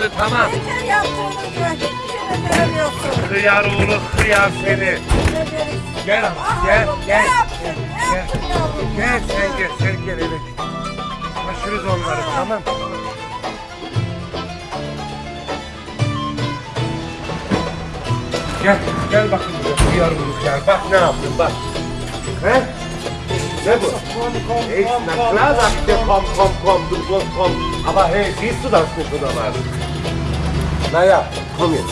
olmadı tamam. Yeter yaptığınızı. Şimdi görüyorsun. Hıyar oğlu hıyar seni. Gel ama, gel, gel, Ne gel. yaptın yavrum? Gel sen gel sen gel evet. Taşırız onları tamam. Gel gel bakın buraya hıyar oğlu Bak ne yaptın bak. He? Ne bu? Ey, na klar sagt der, komm, komm, komm, du sollst kommen. Aber hey, siehst du das nicht, oder was? Naja, komm jetzt.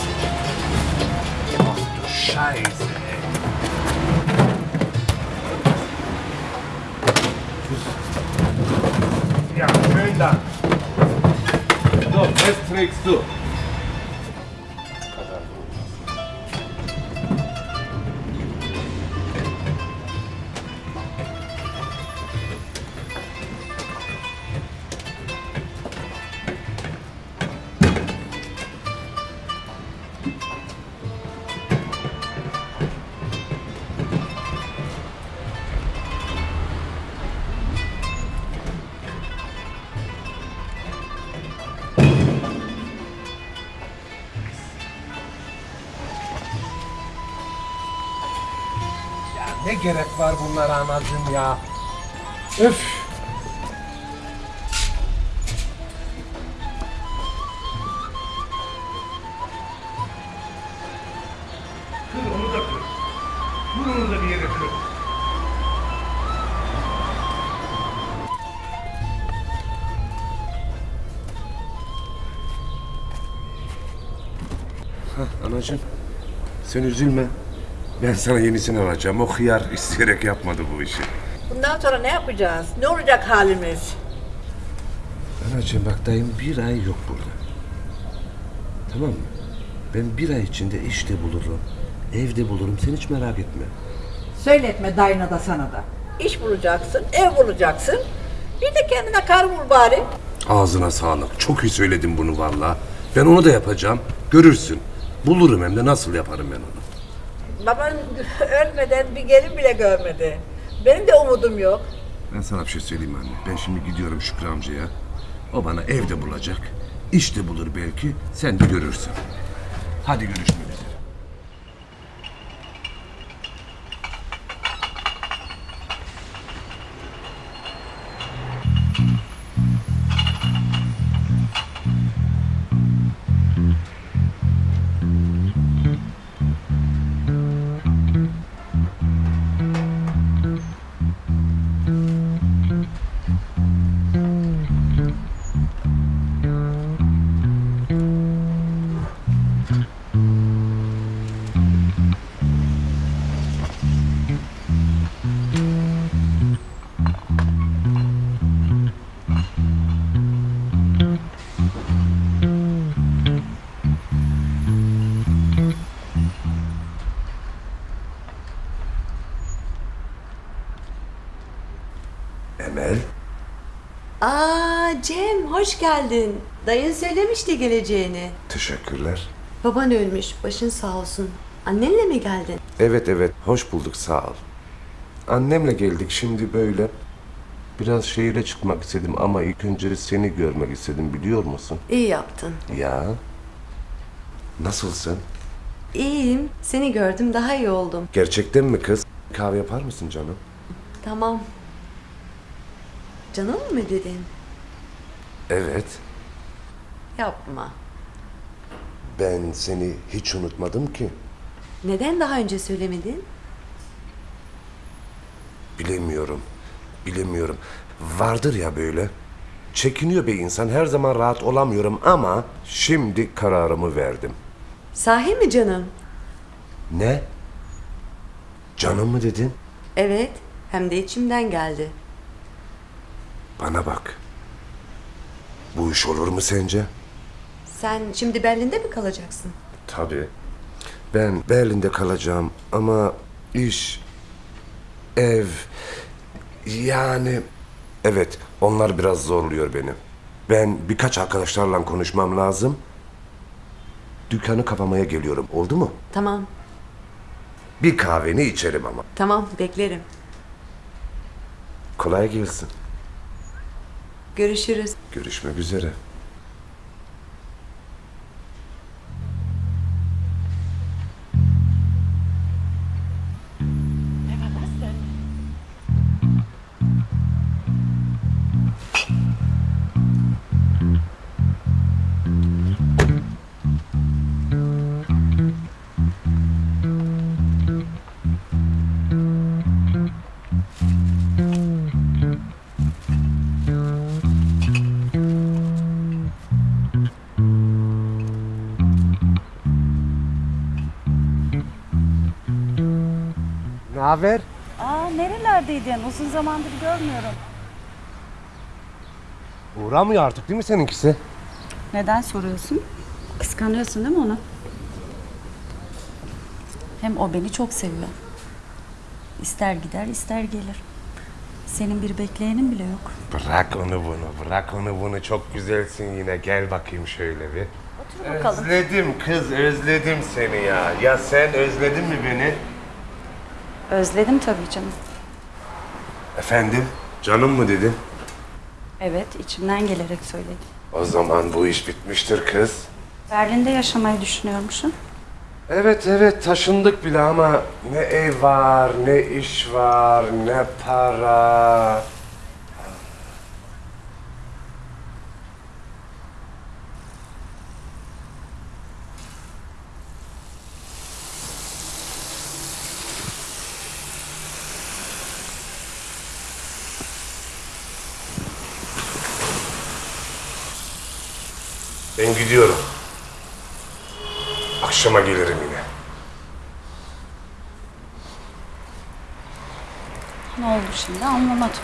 Ach du Scheiße, ey. Ja, schön dann. So, jetzt trägst du. Ne gerek var bunlara anacığım ya? Öf! Kır onu da kır. Vur onu da bir yere kır. Anacığım, sen üzülme. Ben sana yenisini alacağım. O hıyar isteyerek yapmadı bu işi. Bundan sonra ne yapacağız? Ne olacak halimiz? Anacığım bak dayım bir ay yok burada. Tamam mı? Ben bir ay içinde işte bulurum. Evde bulurum. Sen hiç merak etme. Söyletme dayına da sana da. İş bulacaksın, ev bulacaksın. Bir de kendine kar bul bari. Ağzına sağlık. Çok iyi söyledin bunu valla. Ben onu da yapacağım. Görürsün. Bulurum hem de nasıl yaparım ben onu. Baban ölmeden bir gelin bile görmedi. Benim de umudum yok. Ben sana bir şey söyleyeyim anne. Ben şimdi gidiyorum Şükrü amcaya. O bana evde bulacak. İş de bulur belki. Sen de görürsün. Hadi görüşmek hoş geldin. Dayın söylemişti geleceğini. Teşekkürler. Baban ölmüş başın sağ olsun. Annenle mi geldin? Evet evet hoş bulduk sağ ol. Annemle geldik şimdi böyle. Biraz şehire çıkmak istedim ama ilk önce seni görmek istedim biliyor musun? İyi yaptın. Ya. Nasılsın? İyiyim. Seni gördüm daha iyi oldum. Gerçekten mi kız? Kahve yapar mısın canım? Tamam. Canım mı dedin? Evet. Yapma. Ben seni hiç unutmadım ki. Neden daha önce söylemedin? Bilemiyorum. Bilemiyorum. Vardır ya böyle. Çekiniyor bir insan. Her zaman rahat olamıyorum ama şimdi kararımı verdim. Sahi mi canım? Ne? Canım mı dedin? Evet. Hem de içimden geldi. Bana bak. Bu iş olur mu sence? Sen şimdi Berlin'de mi kalacaksın? Tabii. Ben Berlin'de kalacağım ama iş, ev, yani... Evet, onlar biraz zorluyor beni. Ben birkaç arkadaşlarla konuşmam lazım. dükkanı kapamaya geliyorum. Oldu mu? Tamam, Bir kahveni içerim ama. tamam beklerim. Kolay gelsin. Görüşürüz. Görüşmek üzere. Ne haber? Aa nerelerdeydin? Uzun zamandır görmüyorum. Uğramıyor artık değil mi seninkisi? Neden soruyorsun? Kıskanıyorsun değil mi onu? Hem o beni çok seviyor. İster gider ister gelir. Senin bir bekleyenin bile yok. Bırak onu bunu, bırak onu bunu. Çok güzelsin yine. Gel bakayım şöyle bir. Otur bakalım. Özledim kız, özledim seni ya. Ya sen özledin mi beni? Özledim tabii canım. Efendim? Canım mı dedin? Evet içimden gelerek söyledim. O zaman bu iş bitmiştir kız. Berlin'de yaşamayı düşünüyormuşsun. Evet evet taşındık bile ama ne ev var, ne iş var, ne para. Gidiyorum. Akşama gelirim yine. Ne oldu şimdi anlamadım.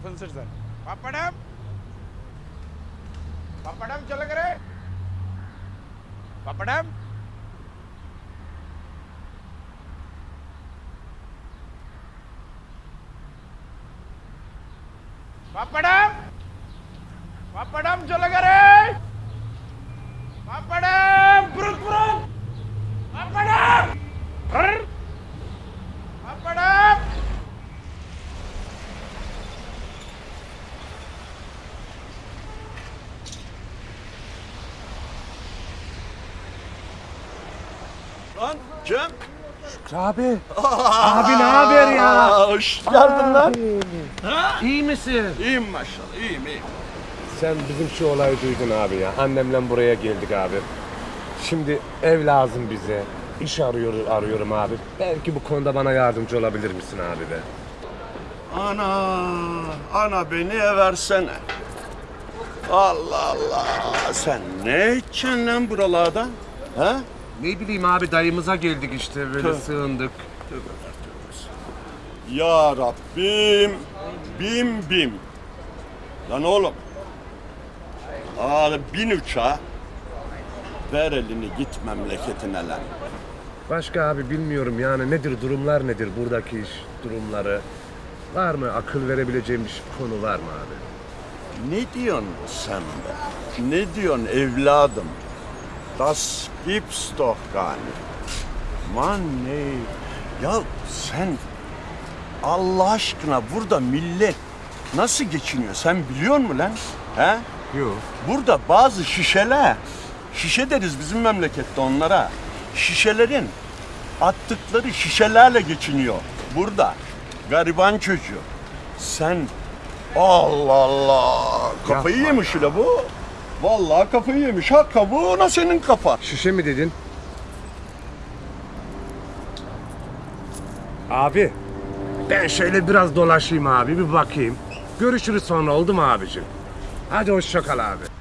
Professor sir pappadam pappadam చల్లగరే pappadam pappadam Lan Cem. Abi. Abi ne haber ya? Hoş geldin lan. İyi misin? İyiyim maşallah iyiyim iyiyim. Sen bizim şu olayı duydun abi ya. Annemle buraya geldik abi. Şimdi ev lazım bize. İş arıyor, arıyorum abi. Belki bu konuda bana yardımcı olabilir misin abi be? Ana, ana beni eversene. Allah Allah. Sen ne içeceksin lan buralarda? Ha? Ne bileyim abi dayımıza geldik işte böyle Tüh. sığındık. Ya Rabbim. Bim bim. Lan oğlum. Abi bin uçağa. Ver elini git memleketine lan. Başka abi bilmiyorum yani nedir durumlar nedir buradaki iş durumları. Var mı akıl verebileceğim bir konu var mı abi? Ne diyorsun sen be? Ne diyorsun evladım? Das gibt's doch gar nicht. Man ne? Ya sen Allah aşkına burada millet nasıl geçiniyor sen biliyor musun lan? He? Yok. Burada bazı şişeler, şişe deriz bizim memlekette onlara. Şişelerin attıkları şişelerle geçiniyor burada. Gariban çocuğu. Sen Allah Allah kafayı Yapma yemiş bu. Vallahi kafayı yemiş. Ha kabuğuna senin kafa. Şişe mi dedin? Abi, ben şöyle biraz dolaşayım abi, bir bakayım. Görüşürüz sonra oldu mu abicim? Hadi hoşça kal abi.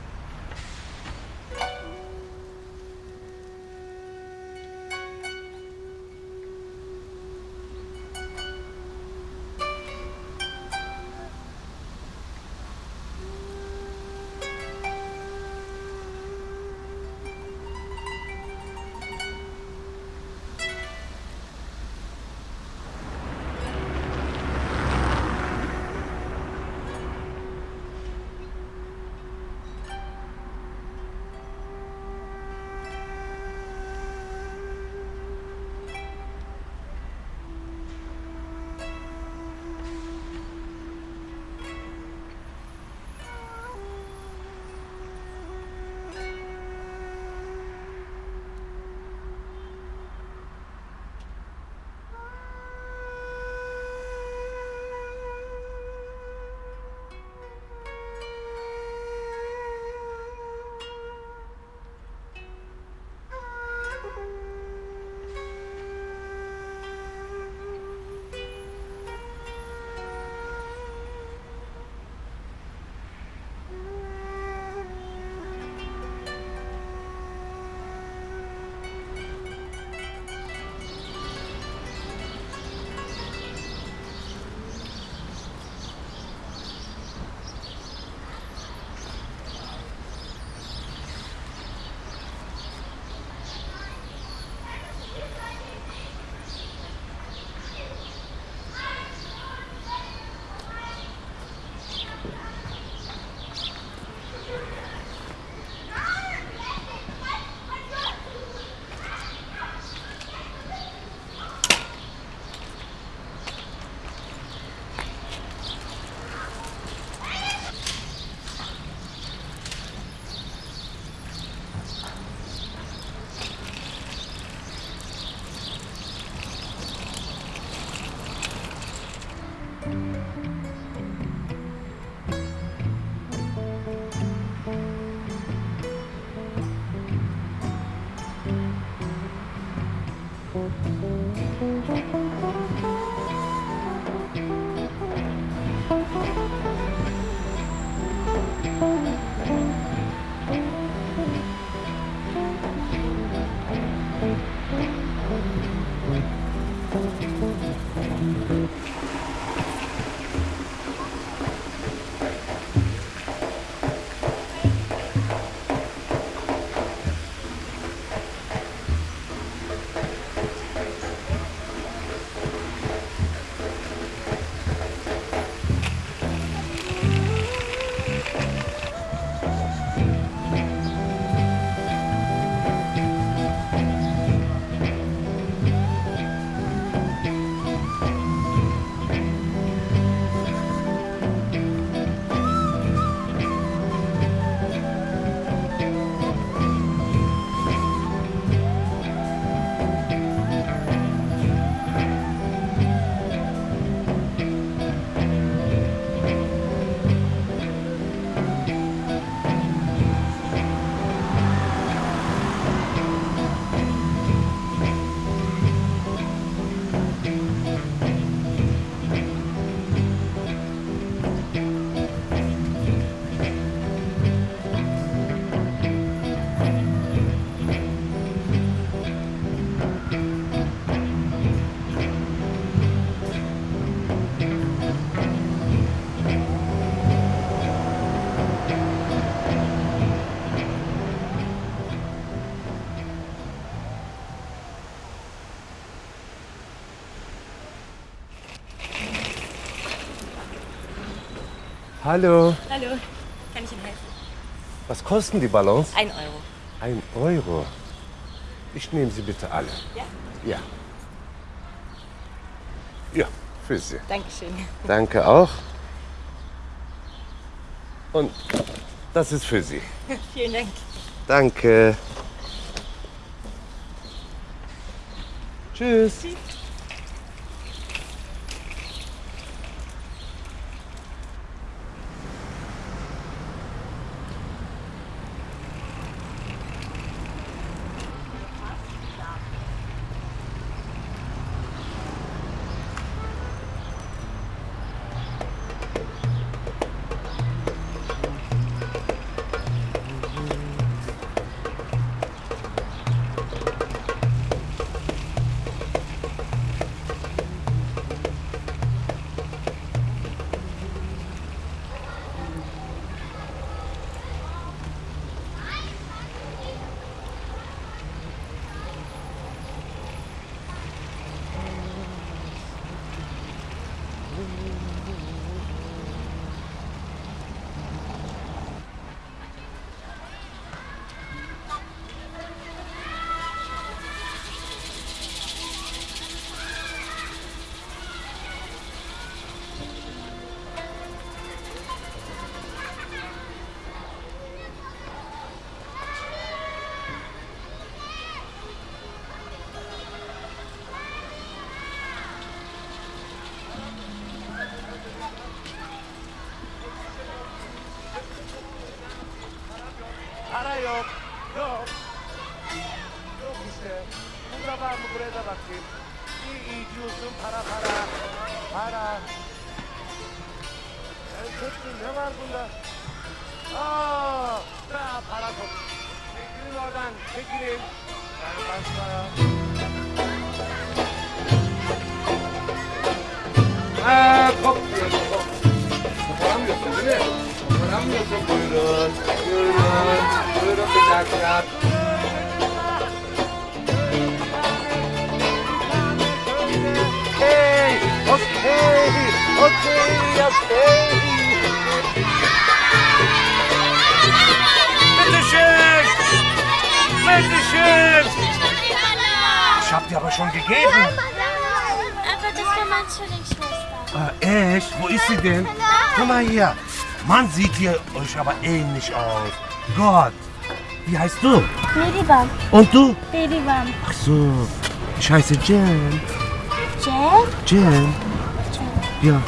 Alo. Alo. Kann ich Ihnen helfen? Was kosten die Ballons? Ein Euro. Ein Euro. Ich nehme sie bitte alle. Ja? Ja. Ja, für Sie. Dankeschön. Danke auch. Und das ist für Sie. Vielen Dank. Danke. Tschüss. Para yok. Yok. Yok işte. Burada var mı buraya da bakayım. İyi iyi diyorsun para para. Para. Ben çektim ne var bunda? Aa, ha, para top. Çekilin oradan çekilin. Ben başka. Ha, top diyorum top. Değil mi? Okay, okay, okay, okay. Bitteschön! Bitteschön! Ich hab dir aber schon gegeben. Aber das war meine Zwillingsschwester. Äh, echt? Wo ist sie denn? Komm mal hier. Mann, sieht ihr euch aber ähnlich aus. Gott. Wie heißt du? Meriban. Und du? Meriban. Ach so. Ich heiße Jen. Jen? Jen. Ja.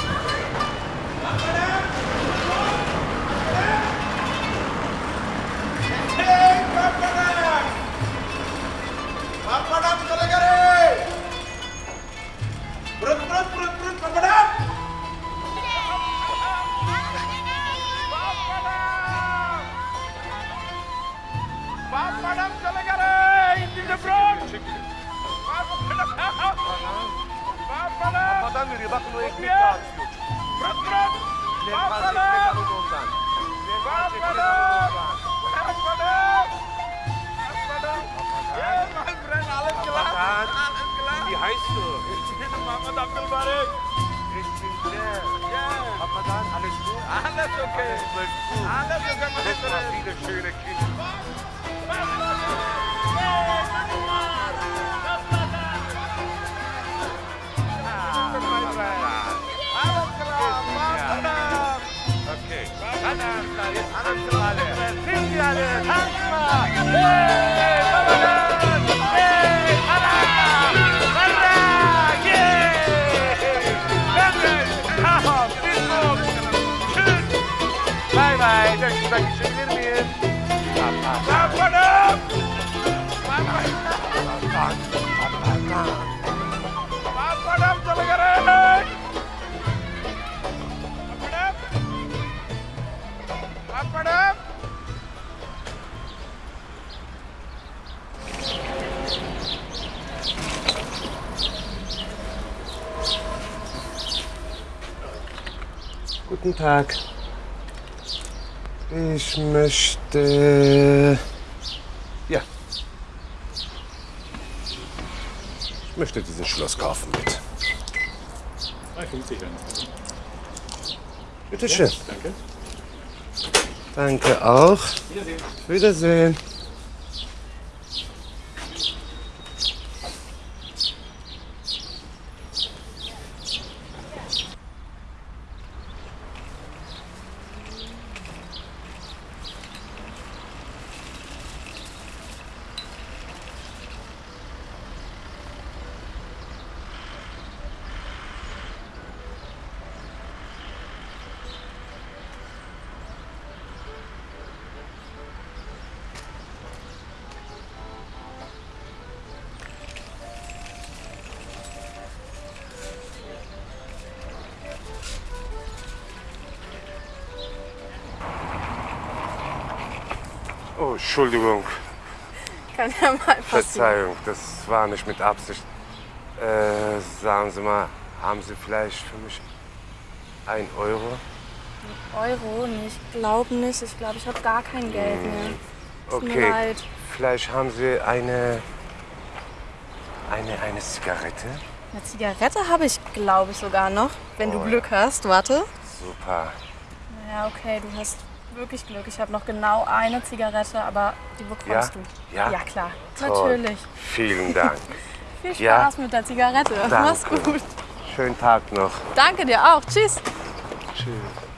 Mal. Guten Tag. Ich möchte. Ja. Ich möchte dieses Schloss kaufen. 3,50 dann. Bitte schön. Danke. Danke auch. Wiedersehen. Oh, Entschuldigung. Kann ja mal passieren. Verzeihung, das war nicht mit Absicht. Äh, sagen Sie mal, haben Sie vielleicht für mich ein Euro? Euro? Nee, ich glaube nicht. Ich glaube, ich habe gar kein Geld mehr. Tut mir Okay, leid. vielleicht haben Sie eine, eine, eine Zigarette? Eine Zigarette habe ich, glaube ich, sogar noch. Wenn du Oh. Glück hast. Warte. Super. Ja, okay, du hast wirklich Glück. Ich habe noch genau eine Zigarette, aber die bekommst Ja? du. Ja? Ja, klar. Toll. Natürlich. Vielen Dank. Viel Spaß Ja? mit der Zigarette. Mach's Danke. gut. Schönen Tag noch. Danke dir auch. Tschüss. Tschüss.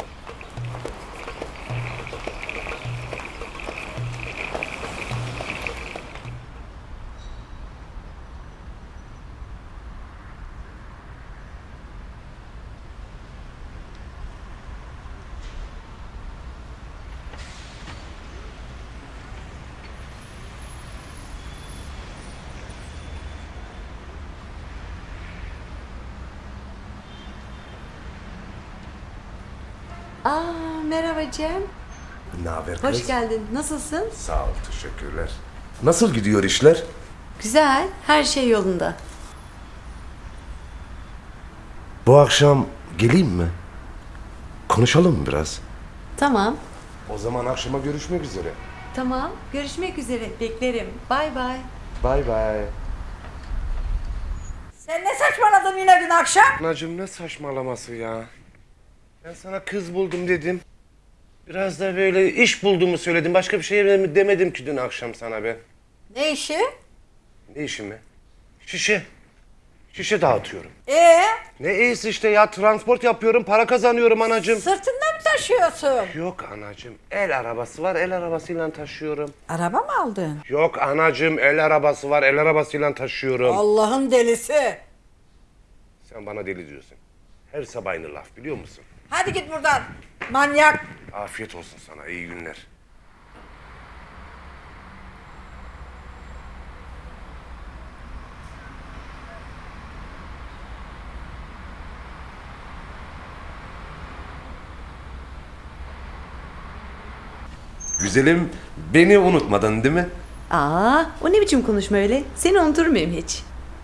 Merhaba Cem. Ne haber Hoş kız? geldin. Nasılsın? Sağ ol, teşekkürler. Nasıl gidiyor işler? Güzel. Her şey yolunda. Bu akşam geleyim mi? Konuşalım mı biraz? Tamam. O zaman akşama görüşmek üzere. Tamam. Görüşmek üzere. Beklerim. Bay bay. Bay bay. Sen ne saçmaladın yine dün akşam? Anacığım ne saçmalaması ya. Ben sana kız buldum dedim. Biraz da böyle iş bulduğumu söyledim. Başka bir şey demedim ki dün akşam sana ben. Ne işi? Ne işi mi? Şişe. Şişe dağıtıyorum. Ee, Ne iyisi işte ya transport yapıyorum, para kazanıyorum anacığım. sırtında mı taşıyorsun? Yok anacığım, el arabası var, el arabasıyla taşıyorum. Araba mı aldın? Yok anacığım, el arabası var, el arabasıyla taşıyorum. Allah'ın delisi. Sen bana deli diyorsun. Her sabah aynı laf biliyor musun? Hadi git buradan. Manyak. Afiyet olsun sana, iyi günler. Güzelim, beni unutmadın değil mi? Aa, o ne biçim konuşma öyle? Seni unutur muyum hiç?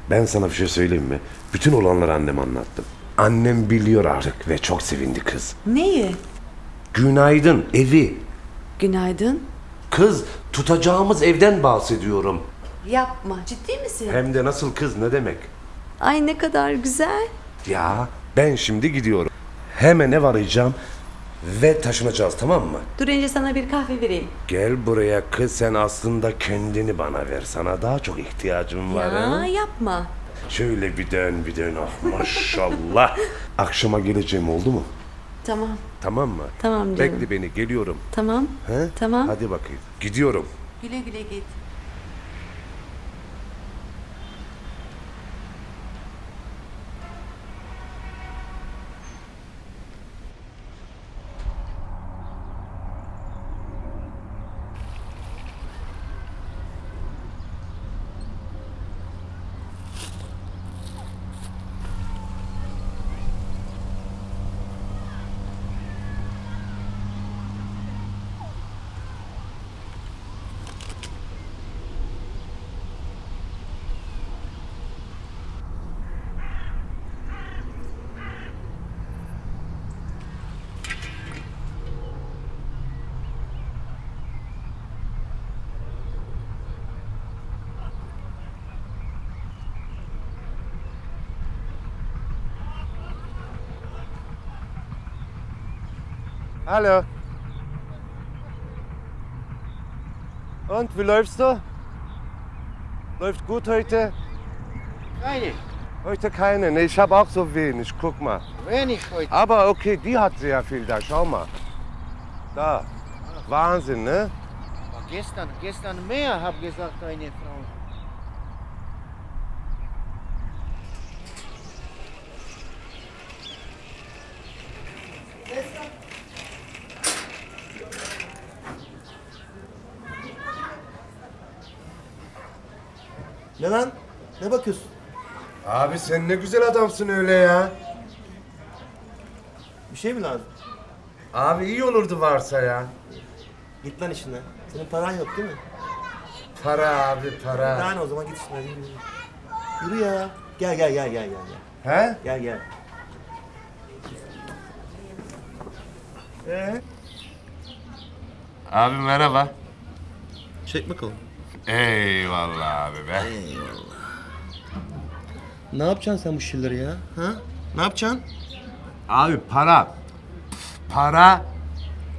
Ben sana bir şey söyleyeyim mi? Bütün olanları anneme anlattım. Annem biliyor artık ve çok sevindi kız. Neyi? Günaydın, evi. Günaydın. Kız, tutacağımız evden bahsediyorum. Yapma. Ciddi misin? Hem de nasıl kız ne demek? Ay ne kadar güzel. Ya ben şimdi gidiyorum. Hemen ev arayacağım ve taşınacağız tamam mı? Dur önce sana bir kahve vereyim. Gel buraya kız sen aslında kendini bana ver. Sana daha çok ihtiyacım var. Ya ha? yapma. Şöyle bir dön bir dön ah maşallah. Akşama geleceğim oldu mu? Tamam. Tamam mı? Tamam canım. Bekle beni geliyorum. Tamam. He? Tamam. Hadi bakayım. Gidiyorum. Güle güle git. Hallo. Und wie läufst du? Läuft gut heute? Keine. Heute keine. Ne, ich habe auch so wenig. Guck mal. Wenig heute. Aber okay, die hat sehr viel da. Schau mal. Da. Wahnsinn, ne? Gestern, gestern mehr, habe gesagt, eine Abi sen ne güzel adamsın öyle ya. Bir şey mi lazım? Abi iyi olurdu varsa ya. Git lan işine. Senin paran yok değil mi? Para abi para. Yani o zaman git işine. Yürü, yürü. Yürü ya. Gel gel gel gel gel. gel. He? Gel gel. Ee? Abi merhaba. Çek bakalım. Eyvallah abi be. Ne yapacaksın sen bu şişeleri ya? Ha? Ne yapacaksın? Abi para. Para.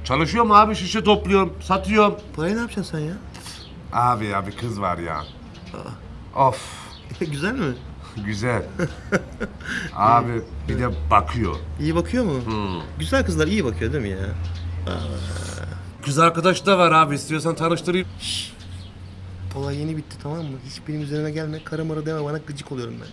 Çalışıyorum abi şişe topluyorum, satıyorum. Parayı ne yapacaksın sen ya? Abi ya bir kız var ya. Of Güzel mi? güzel. abi bir de bakıyor. İyi bakıyor mu? Güzel kızlar iyi bakıyor değil mi ya? Kız arkadaş da var abi istiyorsan tanıştırayım. Olay yeni bitti tamam mı? Hiç benim üzerime gelme. Kara mara deme bana gıcık oluyorum ben.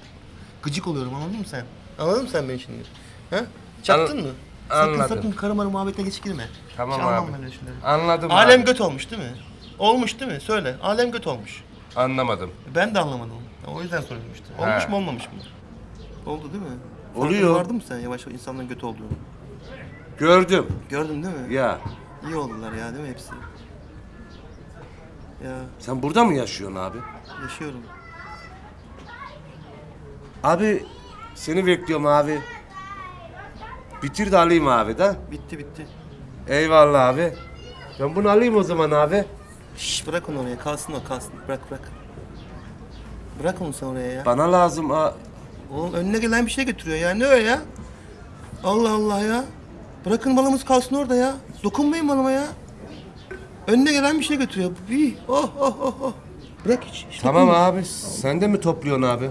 Gıcık oluyorum anladın mı sen? Anladın mı sen beni şimdi? Ha? Çaktın An- mı? Sakın anladım. sakın kara mara muhabbetine geç girme. Tamam Hiç anlamam abi. ben öyle şeyleri. Anladım Alem abi. göt olmuş değil mi? Olmuş değil mi? Söyle. Alem göt olmuş. Anlamadım. Ben de anlamadım. O yüzden soruyorum işte. Olmuş He. mu olmamış mı? Oldu değil mi? Oluyor. Farkına vardın mı sen yavaş yavaş insanların göt olduğunu? Gördüm. Gördün değil mi? Ya İyi oldular ya değil mi hepsi? Ya sen burada mı yaşıyorsun abi? yaşıyorum. Abi seni bekliyorum abi. Bitir de alayım abi da. Bitti bitti. Eyvallah abi. Ben bunu alayım o zaman abi. Şş bırak onu oraya kalsın o kalsın. Bırak bırak. Bırak onu sen oraya ya. Bana lazım ha. Oğlum önüne gelen bir şey götürüyor ya. Ne o ya? Allah Allah ya. Bırakın malımız kalsın orada ya. Dokunmayın malıma ya. Önüne gelen bir şey götürüyor. İyi. Oh oh oh oh. Bırak hiç. hiç Tamam dokunma. abi sen de mi topluyorsun abi?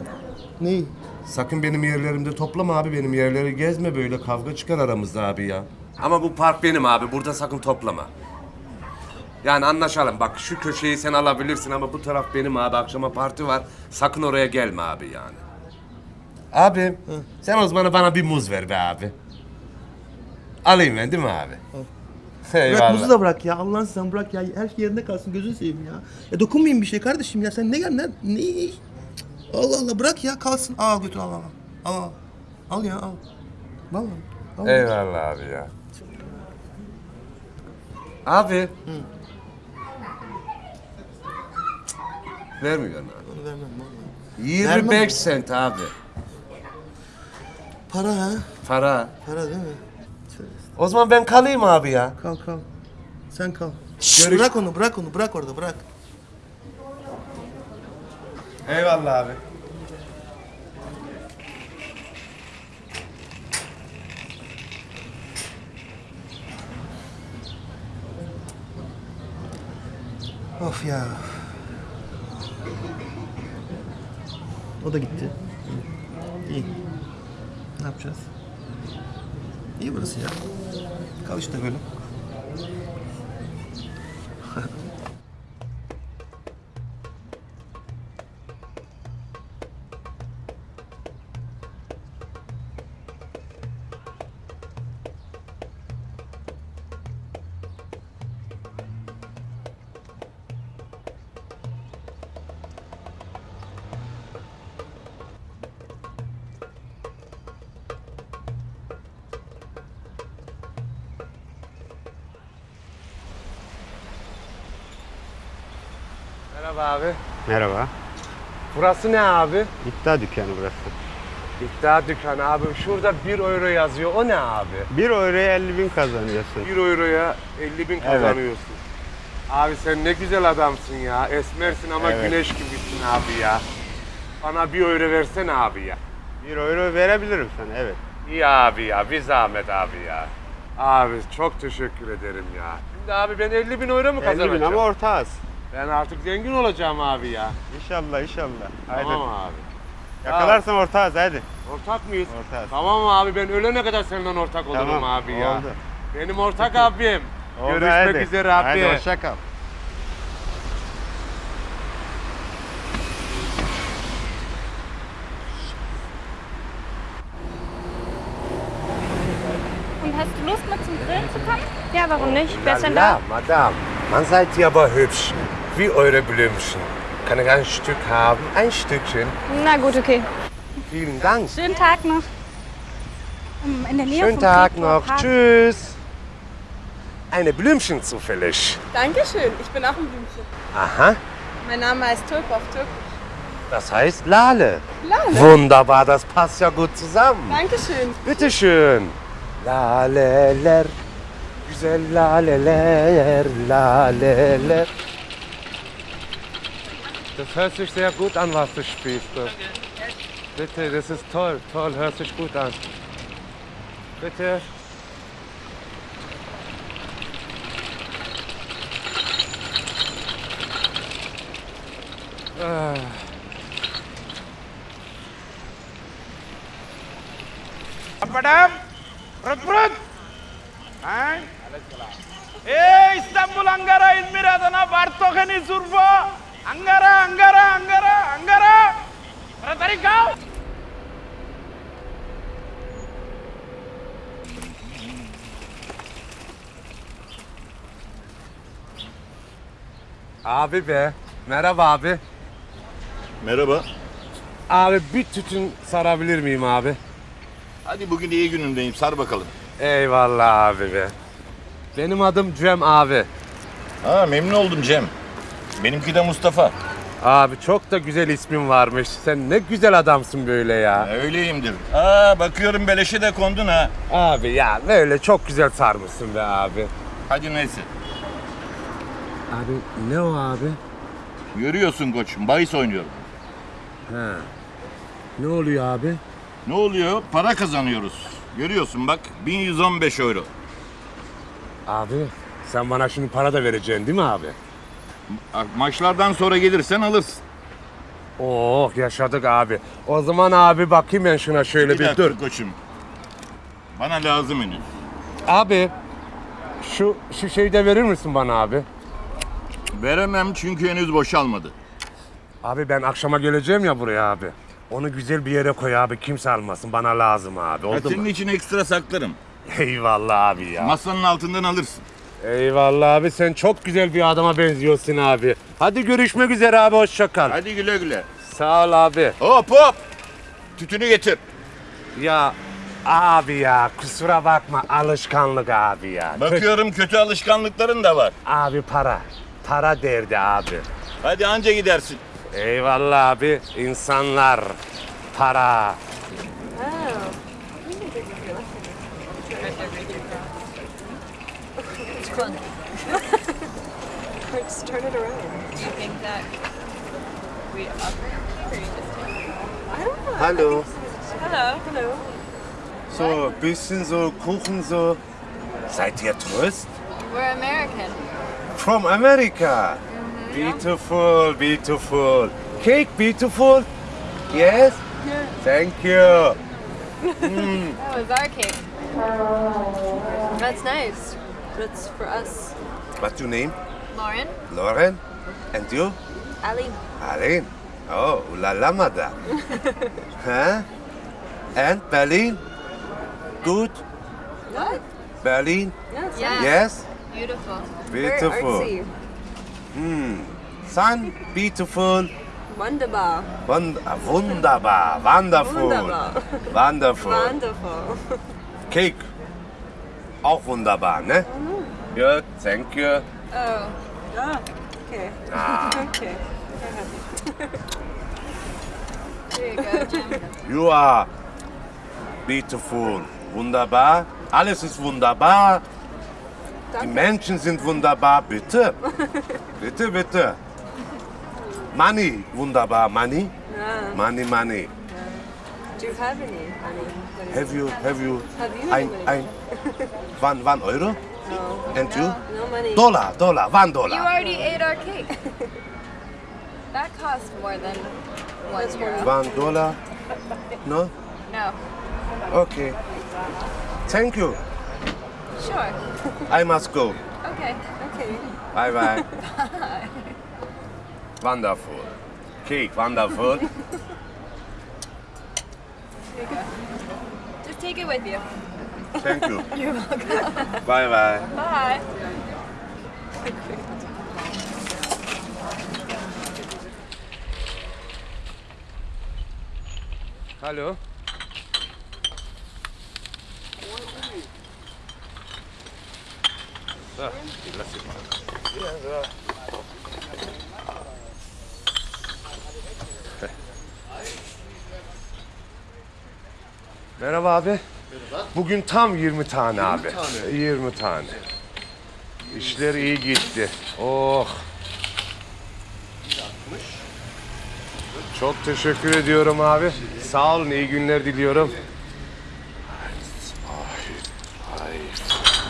Neyi? Sakın benim yerlerimde toplama abi benim yerleri gezme böyle kavga çıkar aramızda abi ya. Ama bu park benim abi burada sakın toplama. Yani anlaşalım bak şu köşeyi sen alabilirsin ama bu taraf benim abi akşama parti var. Sakın oraya gelme abi yani. Abi sen o zaman bana bir muz ver be abi. Alayım ben değil mi abi? Bırak Eyvallah. muzu da bırak ya. Allah'ın sen bırak ya. Her şey yerinde kalsın. Gözünü seveyim ya. Ya dokunmayın bir şey kardeşim ya. Sen ne gel ne? ne? Allah Allah bırak ya kalsın. Al götür al al. Al al. Al ya al. Vallahi. Al. Eyvallah abi ya. Abi. Vermiyorsun abi. Onu vermem vallahi. 25 Vermem. sent abi. Para ha? Para. Para değil mi? Tövbe. O zaman ben kalayım abi ya. Kal kal. Sen kal. Görüş- Bırak onu bırak onu bırak orada bırak. Eyvallah abi. Of ya. O da gitti. İyi. Ne yapacağız? İyi burası ya. Kal işte böyle. Burası ne abi? İddia dükkanı burası. İddia dükkanı abi. Şurada 1 euro yazıyor. O ne abi? 1 euroya 50 bin kazanıyorsun. 1 euroya 50 bin kazanıyorsun. Abi sen ne güzel adamsın ya. Esmersin ama Evet. güneş gibisin abi ya. Bana 1 euro versene abi ya. 1 euro verebilirim sana evet. İyi abi ya. Bir zahmet abi ya. Abi çok teşekkür ederim ya. Şimdi abi ben 50 bin euro mu 50 kazanacağım? bin ama ortağız. Ben artık zengin olacağım abi ya. İnşallah inşallah. Haydi. Tamam abi. Yakalarsan ortağız hadi. Ortak mıyız? Ortağız. Tamam abi ben ölene kadar seninle ortak olurum Tamam, abi ya. oldu. Benim ortak abim. Oldu, Görüşmek haydi. üzere abi. Haydi hoşça kal. Und hast du Lust, mit zum Grillen zu kommen? Ja, warum nicht? Wer ist denn da? Madame, man seid ihr aber hübsch. Wie eure Blümchen. Kann ich ein Stück haben? Ein Stückchen. Na gut, okay. Vielen Dank. Schönen Tag noch. Ähm, In der Nähe Schönen Tag Friedhof noch. Park. Tschüss. Eine Blümchen zufällig. Dankeschön, ich bin auch ein Blümchen. Aha, Mein Name heißt Tulp auf Türkisch. das heißt Lale. Lale. Wunderbar, das passt ja gut zusammen. Dankeschön. Bitteschön. Laleler. Güzel laleler, laleler. Das hört sich sehr gut an, was du spielst. Bitte, das ist toll, toll, hört sich gut an. Bitte. Ah. Madam, Prut Prut. Hein? Ey İstanbul Ankara İzmir Adana Bartokeni Zurfa. Ankara Ankara Ankara Ankara. Taratari kal. Abi be. Merhaba abi. Merhaba. Abi bir tütün sarabilir miyim abi? Hadi bugün iyi günündeyim. Sar bakalım. Eyvallah abi be. Benim adım Cem abi. Ha memnun oldum Cem. Benimki de Mustafa. Abi çok da güzel ismin varmış. Sen ne güzel adamsın böyle ya. Öyleyimdir. Aa bakıyorum beleşe de kondun ha. Abi ya böyle çok güzel sarmışsın be abi. Hadi neyse. Abi ne o abi? Görüyorsun koçum bahis oynuyorum. He. Ne oluyor abi? Ne oluyor? Para kazanıyoruz. Görüyorsun bak 1115 euro. Abi sen bana şimdi para da vereceksin değil mi abi? Ma- Maçlardan sonra gelirsen alırsın. Oh yaşadık abi. O zaman abi bakayım ben şuna şöyle bir bir, dakika dur. koçum. Bana lazım henüz. Abi şu şu şeyi de verir misin bana abi? Veremem çünkü henüz boşalmadı. Abi ben akşama geleceğim ya buraya abi. Onu güzel bir yere koy abi kimse almasın bana lazım abi oldu senin mu? için ekstra saklarım. Eyvallah abi ya. Masanın altından alırsın. Eyvallah abi sen çok güzel bir adama benziyorsun abi. Hadi görüşmek üzere abi hoşça kal. Hadi güle güle. Sağ ol abi. Hop hop. Tütünü getir. Ya abi ya kusura bakma alışkanlık abi ya. Bakıyorum kötü alışkanlıkların da var. Abi para. Para derdi abi. Hadi anca gidersin. Eyvallah abi. insanlar. Para. Which one? Just turn it around. Do you think that we upgrade or you just I don't know. Hallo. Hello. Hello. So, bisschen so Kuchen so. Seid ihr Tourist? We're American. From America. Beautiful, beautiful. Cake beautiful? Yes? Yeah. Thank you. Mm. That was our cake. That's nice. That's for us. What's your name? Lauren? Lauren? And you? Ali. Aline. Oh, la la, madame. huh? And Berlin? Good? What? Berlin? Yes. Yes? Beautiful. Beautiful. Very artsy. Hmm. Sun, beautiful. Wunderbar. Wund wunderbar. Wonderful. Wunderbar. Wonderful. Wonderful. Cake. Auch wunderbar, ne? Good, thank you. Oh. Ah. Okay. Ah. okay. Here you go, Jim. You are beautiful. Wunderbar. Alles ist wunderbar. Die Menschen sind wunderbar. Bitte. bitte, bitte. Money. Wunderbar. Money. Ah. Money, money. Do you have any money? What is Have you, have you, Have you ein, any ein, money? wann, wann Euro? And you? No money. Dollar, dollar, one dollar. You already ate our cake. that costs more than one euro. One dollar? No? No. Okay. Thank you. Sure. I must go. Okay. Okay. Bye bye. Bye. Wonderful. Cake, wonderful. Here you go. Just take it with you. Thank you. You're welcome. Bye bye. Bye. Alo. Da, lass Merhaba abi. Bugün tam 20 tane abi. tane. 20 tane. İşler iyi gitti. Oh. Çok teşekkür ediyorum abi. Sağ olun, iyi günler diliyorum.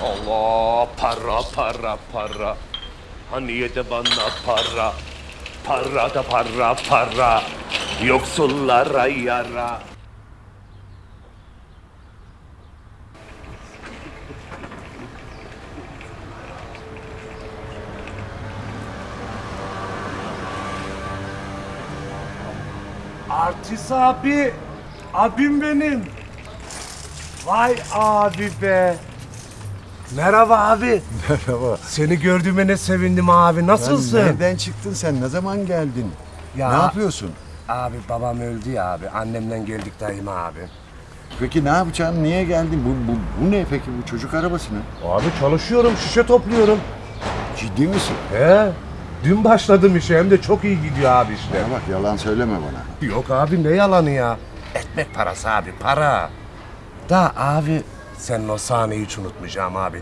Allah para para para. Hani de bana para. Para da para para. Yoksullara yara. Artist abi. Abim benim. Vay abi be. Merhaba abi. Merhaba. Seni gördüğüme ne sevindim abi. Nasılsın? Lan nereden çıktın sen? Ne zaman geldin? Ya- Ne yapıyorsun? Abi babam öldü ya abi. Annemden geldik dayım abi. Peki ne yapacaksın? Niye geldin? Bu, bu, bu ne peki bu çocuk arabası ne? Abi çalışıyorum, şişe topluyorum. Ciddi misin? He. Dün başladım işe hem de çok iyi gidiyor abi işte. Ya bak yalan söyleme bana. Yok abi ne yalanı ya. Ekmek parası abi para. Da abi senin o sahneyi hiç unutmayacağım abi.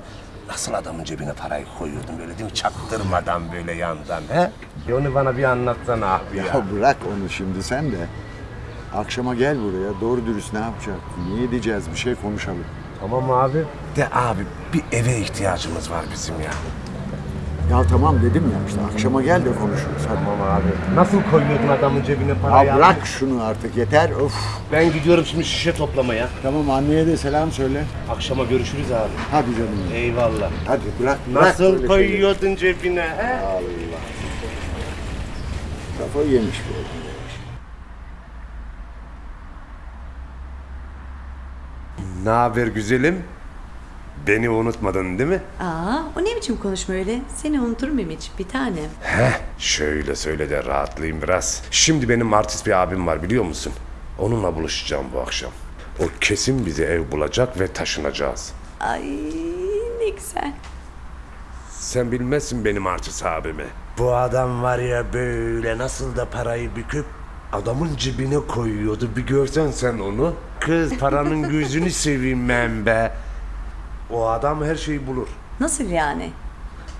Nasıl adamın cebine parayı koyuyordun böyle değil mi? Çaktırmadan böyle yandan he? Bir onu bana bir anlatsana abi ya. Ya bırak onu şimdi sen de. Akşama gel buraya. Doğru dürüst ne yapacak? Ne edeceğiz? Bir şey konuşalım. Tamam abi. De abi bir eve ihtiyacımız var bizim ya. Ya tamam dedim ya işte akşama gel de konuşuruz. Hadi. Tamam abi. Nasıl koyuyordun adamın cebine parayı? Ya abi? bırak şunu artık yeter. Of. Ben gidiyorum şimdi şişe toplamaya. Tamam anneye de selam söyle. Akşama görüşürüz abi. Hadi canım. Eyvallah. Hadi bırak. bırak Nasıl böyle şeyleri. koyuyordun cebine he? Allah. Kafayı yemiş bu adam. Ne haber güzelim? Beni unutmadın değil mi? Aa, o ne biçim konuşma öyle? Seni unutur muyum hiç bir tanem? Heh, şöyle söyle de rahatlayayım biraz. Şimdi benim artist bir abim var biliyor musun? Onunla buluşacağım bu akşam. O kesin bize ev bulacak ve taşınacağız. Ay ne güzel. Sen bilmezsin benim artist abimi. Bu adam var ya böyle nasıl da parayı büküp adamın cebine koyuyordu. Bir görsen sen onu. Kız paranın gözünü seveyim ben be. O adam her şeyi bulur. Nasıl yani?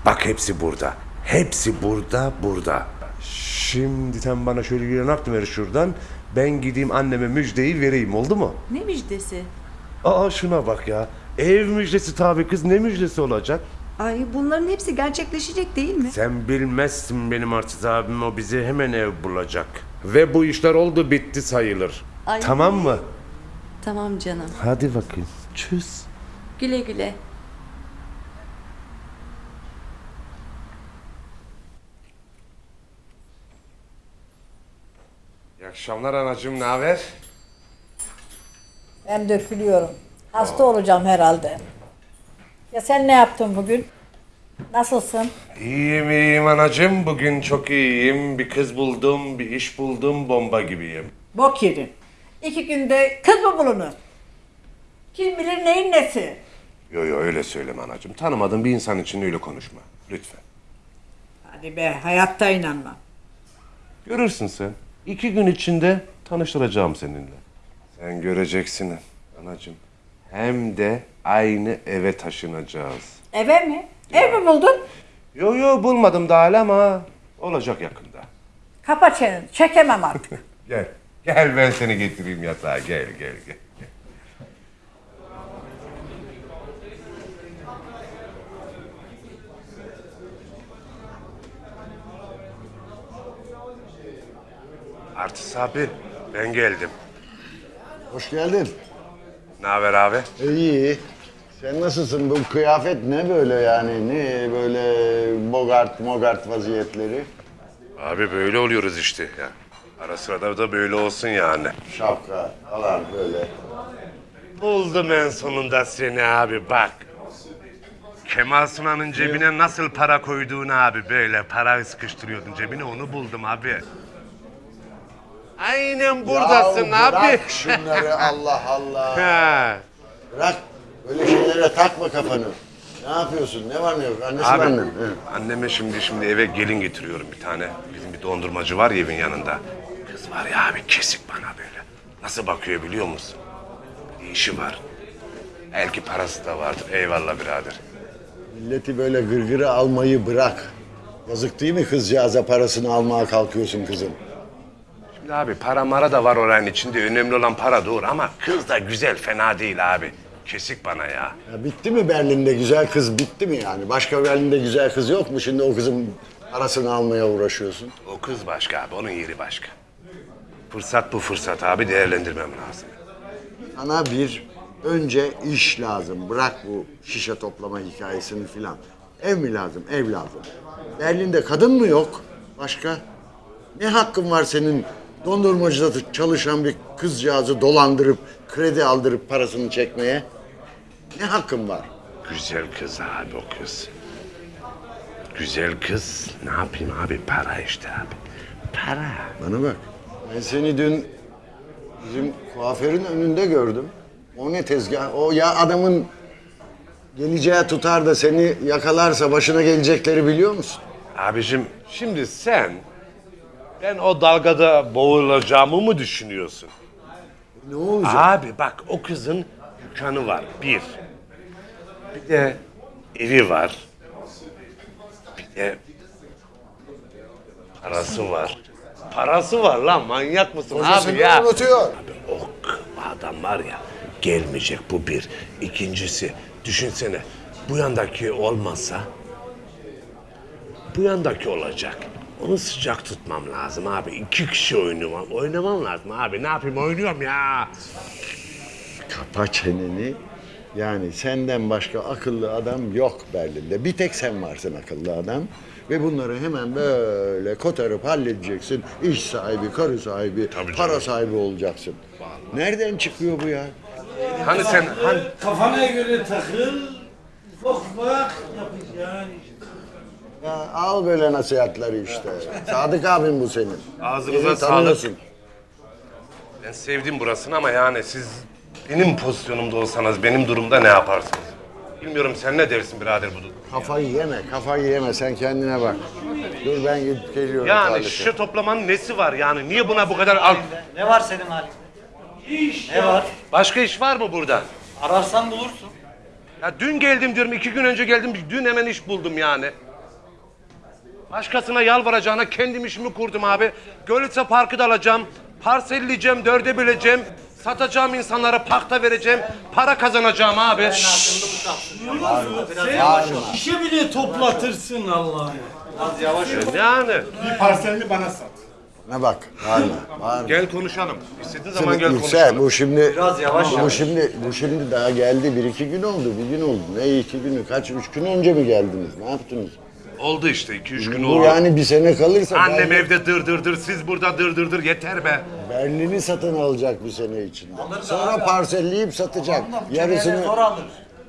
Bak hepsi burada. Hepsi burada, burada. Şimdi sen bana şöyle bir yanak ver şuradan. Ben gideyim anneme müjdeyi vereyim oldu mu? Ne müjdesi? Aa şuna bak ya. Ev müjdesi tabii kız ne müjdesi olacak? Ay bunların hepsi gerçekleşecek değil mi? Sen bilmezsin benim artist abim o bize hemen ev bulacak. Ve bu işler oldu bitti sayılır. Ay. Tamam mı? Tamam canım. Hadi bakayım. Çüz. Güle güle. İyi akşamlar anacığım ne haber? Ben dökülüyorum. Hasta olacağım herhalde. Ya sen ne yaptın bugün? Nasılsın? İyiyim iyiyim anacığım. Bugün çok iyiyim. Bir kız buldum, bir iş buldum. Bomba gibiyim. Bok yedin. İki günde kız mı bulunur? Kim bilir neyin nesi? Yo yo öyle söyleme anacığım. Tanımadığın bir insan için öyle konuşma. Lütfen. Hadi be hayatta inanmam. Görürsün sen. İki gün içinde tanıştıracağım seninle. Sen göreceksin anacığım. Hem de aynı eve taşınacağız. Eve mi? Ev mi buldun? Yo yo bulmadım daha hala ama olacak yakında. Kapa çeneni. Çekemem artık. Gel. Gel ben seni getireyim yatağa. Gel gel gel. Artist abi ben geldim. Hoş geldin. Ne haber abi? İyi. Sen nasılsın? Bu kıyafet ne böyle yani? Ne böyle bogart mogart vaziyetleri? Abi böyle oluyoruz işte ya. Ara sırada da böyle olsun yani. Şapka falan böyle. Buldum en sonunda seni abi bak. Kemal Sunal'ın cebine nasıl para koyduğunu abi böyle para sıkıştırıyordun cebine onu buldum abi. Aynen buradasın ya abi. Bırak şunları Allah Allah. Ha. Bırak. Böyle şeylere takma kafanı. Ne yapıyorsun? Ne var ne yok? Annesi Abi, benden. anneme şimdi şimdi eve gelin getiriyorum bir tane. Bizim bir dondurmacı var ya evin yanında. Kız var ya abi kesik bana böyle. Nasıl bakıyor biliyor musun? Bir işi var. Belki parası da vardır. Eyvallah birader. Milleti böyle gırgırı almayı bırak. Yazık değil mi kızcağıza parasını almaya kalkıyorsun kızım? Abi para mara da var oranın içinde. Önemli olan para doğru ama kız da güzel fena değil abi. Kesik bana ya. Ya bitti mi Berlin'de güzel kız bitti mi yani? Başka Berlin'de güzel kız yok mu? Şimdi o kızın parasını almaya uğraşıyorsun. O kız başka abi. Onun yeri başka. Fırsat bu fırsat abi değerlendirmem lazım. Sana bir önce iş lazım. Bırak bu şişe toplama hikayesini filan. Ev mi lazım? Ev lazım. Berlin'de kadın mı yok? Başka? Ne hakkın var senin dondurmacıda çalışan bir kızcağızı dolandırıp kredi aldırıp parasını çekmeye? Ne hakkın var? Güzel kız abi o kız. Güzel kız. Ne yapayım abi? Para işte abi. Para. Bana bak. Ben seni dün bizim kuaförün önünde gördüm. O ne tezgah? O ya adamın geleceği tutar da seni yakalarsa başına gelecekleri biliyor musun? Abicim şimdi sen ben o dalgada boğulacağımı mı düşünüyorsun? Ne olacak? Abi bak o kızın dükkanı var bir. Bir de evi var. Bir de parası var. Parası var lan manyak mısın Kocasını abi ya? unutuyor. Abi o adam var ya gelmeyecek bu bir. İkincisi düşünsene bu yandaki olmazsa bu yandaki olacak. Onu sıcak tutmam lazım abi. İki kişi oynamam. Oynamam lazım abi. Ne yapayım oynuyorum ya. Kapa çeneni. Yani senden başka akıllı adam yok Berlin'de. Bir tek sen varsın akıllı adam. Ve bunları hemen böyle kotarıp halledeceksin. İş sahibi, karı sahibi, para sahibi olacaksın. Nereden çıkıyor bu ya? Hani sen hani Kafana göre takıl. Ufak ufak yapacaksın. Ya al böyle nasihatleri işte. Sadık abim bu senin. Ağzınıza Beni sağlık. Ben sevdim burasını ama yani siz benim pozisyonumda olsanız benim durumda ne yaparsınız? Bilmiyorum sen ne dersin birader bu durumda? Kafayı yeme, kafayı yeme. Sen kendine bak. Dur ben gidip geliyorum. Yani şişe toplamanın nesi var yani? Niye buna bu kadar al? Ne var senin halinde? Ne var? Başka iş var mı burada? Ararsan bulursun. Ya dün geldim diyorum, iki gün önce geldim. Dün hemen iş buldum yani. Başkasına yalvaracağına kendim işimi kurdum abi. Gölütse Parkı da alacağım. Parselleyeceğim, dörde böleceğim. Satacağım insanlara pakta vereceğim. Para kazanacağım abi. Sen şişe bile toplatırsın Allah'ım. Az yavaş ol. Yani. Bir parselini bana sat. Ne bak, bağırma, bağırma. Gel konuşalım. İstediğin zaman gel Yüksel, konuşalım. bu şimdi Biraz yavaş bu yavaş. şimdi bu şimdi daha geldi bir iki gün oldu bir gün oldu ne iki günü kaç üç gün önce mi geldiniz ne yaptınız? Oldu işte, iki üç gün oldu. yani bir sene kalırsa Annem Berlin- evde dır dır dır, siz burada dır dır dır. Yeter be. Berlin'i satın alacak bir sene içinde. Sonra parselleyip satacak. Yarısını Zor alır.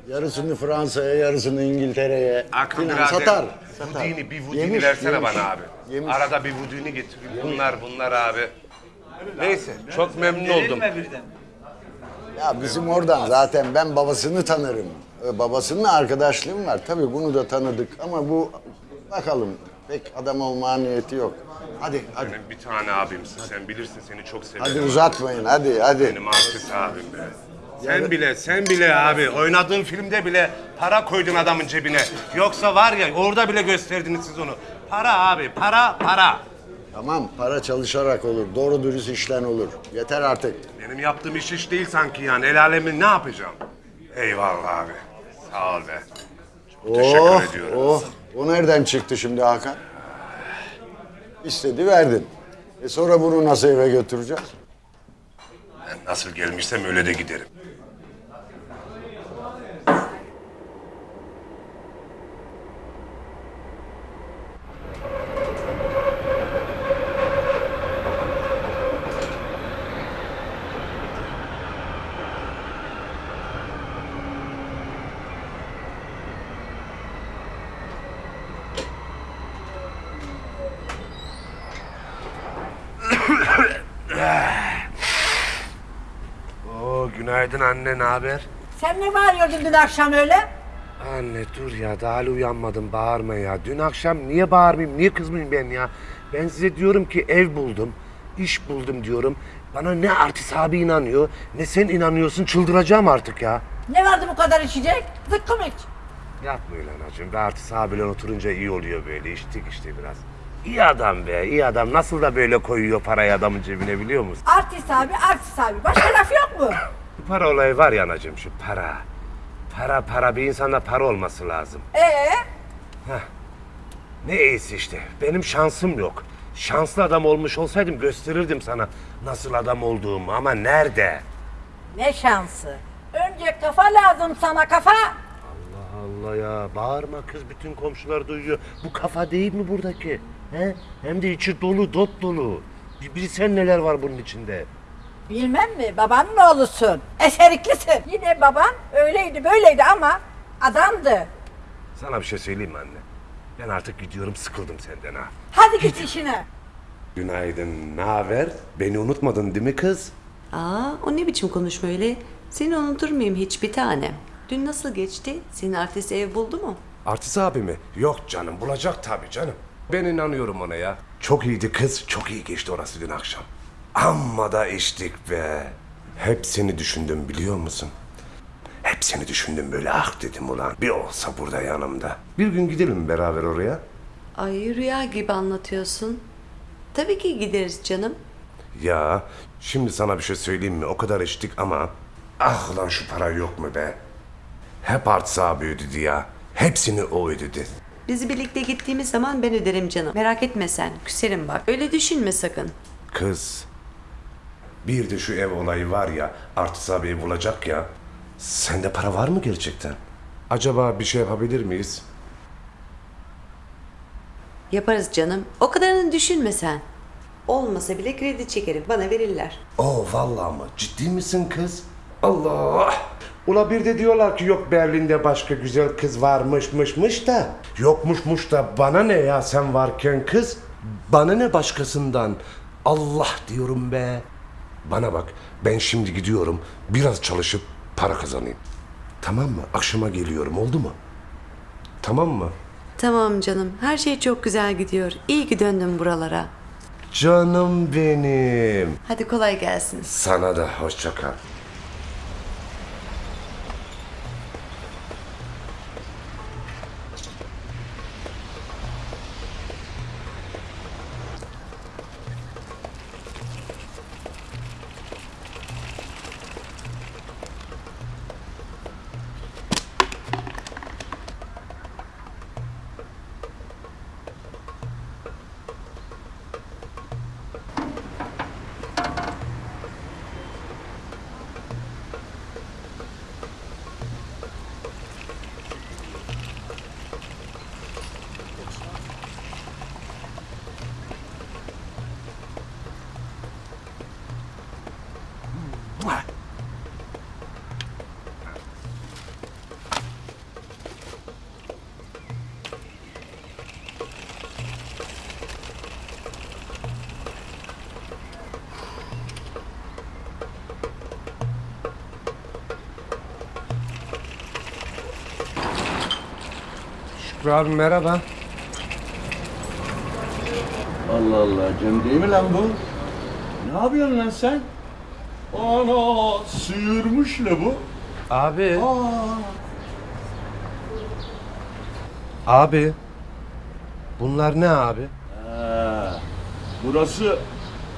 yarısını Fransa'ya, yarısını İngiltere'ye filan birader. satar. satar. Vudini, bir vudini Yemiş, versene yemiş. bana abi. Yemiş. Arada bir vudini getireyim. Bunlar, bunlar abi. Neyse, çok memnun oldum. Verilme birden. Ya bizim oradan zaten ben babasını tanırım. Ee, Babasının arkadaşlığım var. Tabii bunu da tanıdık ama bu bakalım pek adam olma niyeti yok. Hadi hadi. Benim bir tane abimsin, sen bilirsin seni çok severim. Hadi uzatmayın hadi hadi. Benim artist abim be. Sen bile, sen bile abi oynadığın filmde bile para koydun adamın cebine. Yoksa var ya orada bile gösterdiniz siz onu. Para abi, para, para. Tamam para çalışarak olur. Doğru dürüst işlen olur. Yeter artık. Benim yaptığım iş iş değil sanki yani. El alemin ne yapacağım? Eyvallah abi. Sağ ol be. Çok teşekkür Oh, ediyorum. oh. O nereden çıktı şimdi Hakan? İstedi verdin. E sonra bunu nasıl eve götüreceğiz? Ben nasıl gelmişsem öyle de giderim. Oo, günaydın anne, ne haber? Sen ne bağırıyordun dün akşam öyle? Anne dur ya daha hala uyanmadım bağırma ya. Dün akşam niye bağırmayayım niye kızmayayım ben ya? Ben size diyorum ki ev buldum, iş buldum diyorum. Bana ne artist abi inanıyor ne sen inanıyorsun çıldıracağım artık ya. Ne vardı bu kadar içecek? Zıkkım iç. Yapma öyle anacığım. Be artist abiyle oturunca iyi oluyor böyle. İçtik işte biraz. İyi adam be iyi adam. Nasıl da böyle koyuyor parayı adamın cebine biliyor musun? Artist abi, artist abi. Başka laf yok mu? Para olayı var ya anacığım şu para. Para para bir insanda para olması lazım. Ee? Ne iyisi işte. Benim şansım yok. Şanslı adam olmuş olsaydım gösterirdim sana nasıl adam olduğumu ama nerede? Ne şansı. Önce kafa lazım sana kafa. Allah Allah ya bağırma kız bütün komşular duyuyor. Bu kafa değil mi buradaki? He? Hem de içi dolu dop dolu. Bir bilsen neler var bunun içinde. Bilmem mi? Babanın oğlusun. Eseriklisin. Yine baban öyleydi böyleydi ama adamdı. Sana bir şey söyleyeyim mi anne? Ben artık gidiyorum sıkıldım senden ha. Hadi git işine. Günaydın, ne haber? Beni unutmadın değil mi kız? Aa, o ne biçim konuşma öyle? Seni unutur muyum hiç bir tanem? Dün nasıl geçti? Senin artist ev buldu mu? Artist abi mi? Yok canım, bulacak tabii canım. Ben inanıyorum ona ya. Çok iyiydi kız, çok iyi geçti orası dün akşam. Amma da içtik be. Hep seni düşündüm biliyor musun? Hep seni düşündüm böyle ah dedim ulan. Bir olsa burada yanımda. Bir gün gidelim beraber oraya. Ay rüya gibi anlatıyorsun. Tabii ki gideriz canım. Ya şimdi sana bir şey söyleyeyim mi? O kadar içtik ama ah ulan şu para yok mu be? Hep artist abi ödedi ya. Hepsini o ödedi. Biz birlikte gittiğimiz zaman ben öderim canım. Merak etme sen. Küserim bak. Öyle düşünme sakın. Kız. Bir de şu ev olayı var ya, artist abi bulacak ya. Sende para var mı gerçekten? Acaba bir şey yapabilir miyiz? Yaparız canım. O kadarını düşünme sen. Olmasa bile kredi çekerim. Bana verirler. Oo vallahi mı? Ciddi misin kız? Allah! Ula bir de diyorlar ki yok Berlin'de başka güzel kız varmışmışmış da. Yokmuşmuş da bana ne ya sen varken kız? Bana ne başkasından? Allah diyorum be. Bana bak ben şimdi gidiyorum biraz çalışıp para kazanayım. Tamam mı? Akşama geliyorum oldu mu? Tamam mı? Tamam canım. Her şey çok güzel gidiyor. İyi ki döndüm buralara. Canım benim. Hadi kolay gelsin. Sana da hoşça kal. Şükrü abi merhaba. Allah Allah Cem değil mi lan bu? Ne yapıyorsun lan sen? Ana sıyırmış la bu. Abi. Aa, Abi. Bunlar ne abi? Ha, burası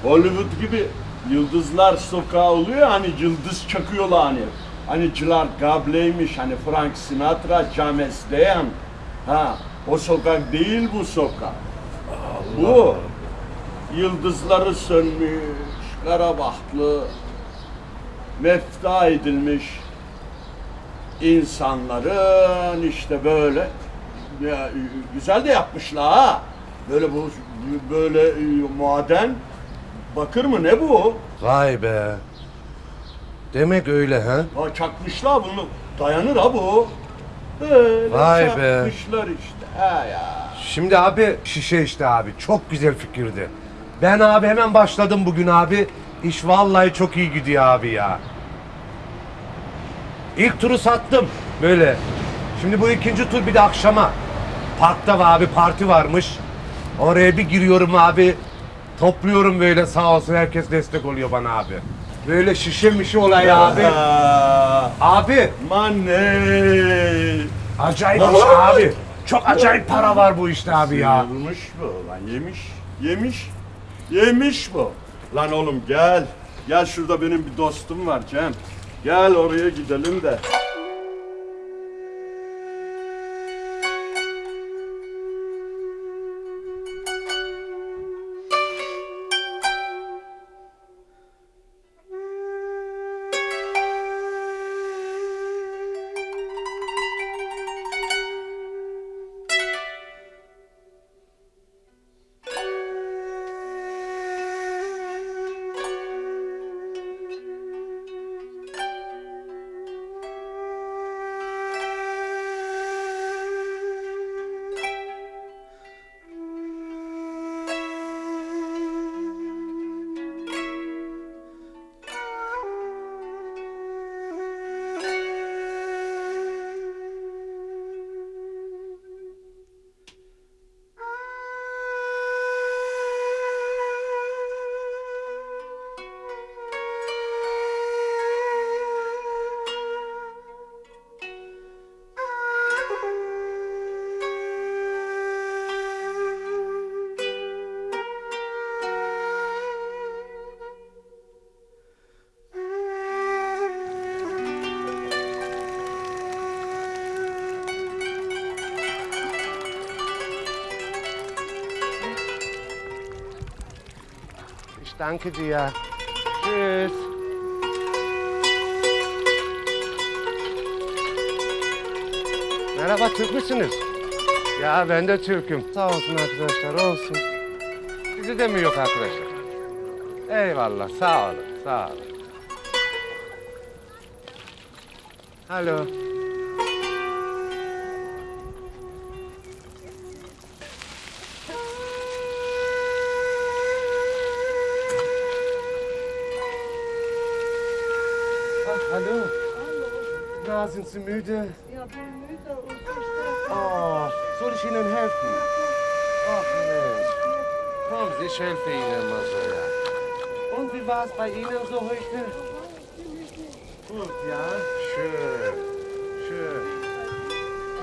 Hollywood gibi yıldızlar sokağı oluyor hani yıldız çakıyorlar hani. Hani Gerard Gable'ymiş hani Frank Sinatra, James Dean. Ha o sokak değil bu sokak. Bu yıldızları sönmüş, kara bahtlı, mefta edilmiş insanların işte böyle ya, güzel de yapmışlar ha. Böyle bu böyle e, maden bakır mı ne bu? Vay be. Demek öyle ha? Ha, çakmışlar bunu. Dayanır ha bu. Böyle Vay be. işte. Ha ya. Şimdi abi şişe işte abi. Çok güzel fikirdi. Ben abi hemen başladım bugün abi. İş vallahi çok iyi gidiyor abi ya. İlk turu sattım böyle. Şimdi bu ikinci tur bir de akşama. Parkta var abi parti varmış. Oraya bir giriyorum abi. Topluyorum böyle sağ olsun herkes destek oluyor bana abi. Böyle şişe mişe olay abi. Abi. Mane. Acayip iş abi. Çok acayip para var bu işte abi ya. Sıyırmış bu lan yemiş. Yemiş. Yemiş bu. Lan oğlum gel. Gel şurada benim bir dostum var Cem. Gel oraya gidelim de. Danke dir. Tschüss. Merhaba Türk müsünüz? Ya ben de Türk'üm. Sağ olsun arkadaşlar olsun. Sizi de mi yok arkadaşlar? Eyvallah sağ olun sağ olun. Alo. Sind Sie müde? Ja, bin müde und Oh, soll ich Ihnen helfen? Ach Mensch. Kommen Sie, ich helfe Ihnen mal so, ja. Und wie war es bei Ihnen so heute? Gut, ja? Schön. Schön.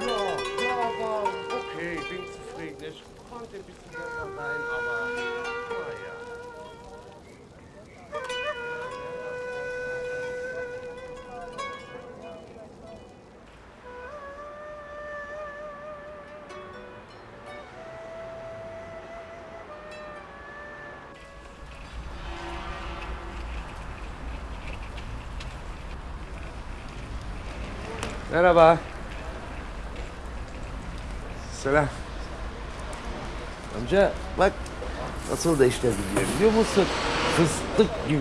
Ja, ja, war okay, bin zufrieden. Ich konnte ein bisschen besser sein, aber Merhaba. Selam. Amca bak nasıl da işler gidiyor biliyor musun? Fıstık gibi.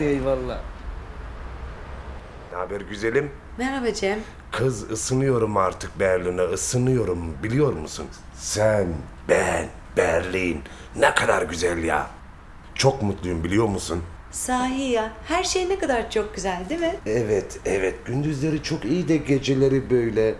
Eyvallah. Ne haber güzelim? Merhaba Cem. Kız ısınıyorum artık Berlin'e ısınıyorum biliyor musun? Sen, ben, Berlin ne kadar güzel ya. Çok mutluyum biliyor musun? Sahi ya her şey ne kadar çok güzel değil mi? Evet, evet. Gündüzleri çok iyi de geceleri böyle.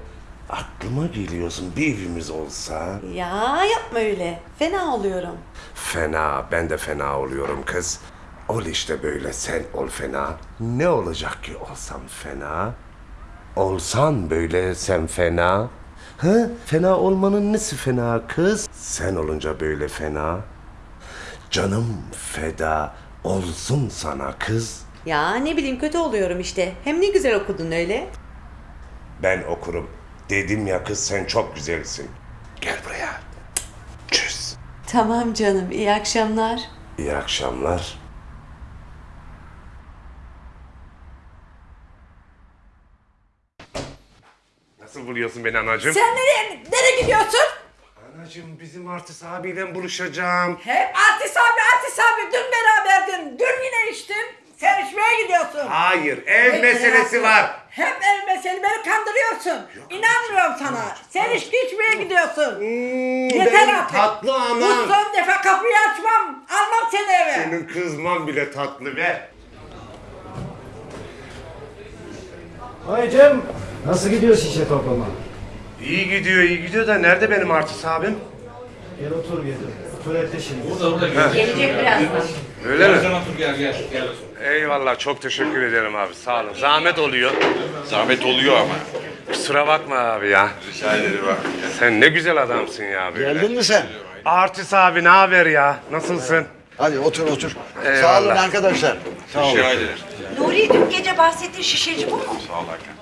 Aklıma geliyorsun bir evimiz olsa. Ya yapma öyle. Fena oluyorum. Fena, ben de fena oluyorum kız. Ol işte böyle sen ol fena. Ne olacak ki olsam fena? Olsan böyle sen fena. Ha? Fena olmanın nesi fena kız? Sen olunca böyle fena. Canım feda olsun sana kız. Ya ne bileyim kötü oluyorum işte. Hem ne güzel okudun öyle. Ben okurum. Dedim ya kız sen çok güzelsin. Gel buraya. Çüz. Tamam canım, iyi akşamlar. İyi akşamlar. Nasıl buluyorsun beni anacığım? Sen nereye, nereye gidiyorsun? Anacığım bizim artist abiyle buluşacağım. Hep artist abi, artist abi. Dün beraberdin. Dün yine içtin. Sen içmeye gidiyorsun. Hayır, ev Hep meselesi var. Hep ev meselesi. Beni kandırıyorsun. İnanmıyorum sana. Sen içki içmeye gidiyorsun. Yeter benim artık. tatlı anam. Bu son defa kapıyı açmam. Almam seni eve. Senin kızman bile tatlı be. Vay Cem, nasıl gidiyor şişe toplama? İyi gidiyor, iyi gidiyor da nerede benim artist abim? Gel otur gel. Tuvalette şimdi. Burada, burada, gel. Gelecek birazdan. Öyle mi? Sen otur gel gel. gel. Eyvallah çok teşekkür ederim abi sağ olun. Zahmet oluyor. Zahmet oluyor ama. Kusura bakma abi ya. Rica ederim abi. Sen ne güzel adamsın ya böyle. Geldin mi sen? Artist abi ne haber ya? Nasılsın? Hadi otur otur. Sağ Eyvallah. olun arkadaşlar. Sağ olun. Ederim. Nuri dün gece bahsettiğin şişeci bu mu? Sağ ol Hakan.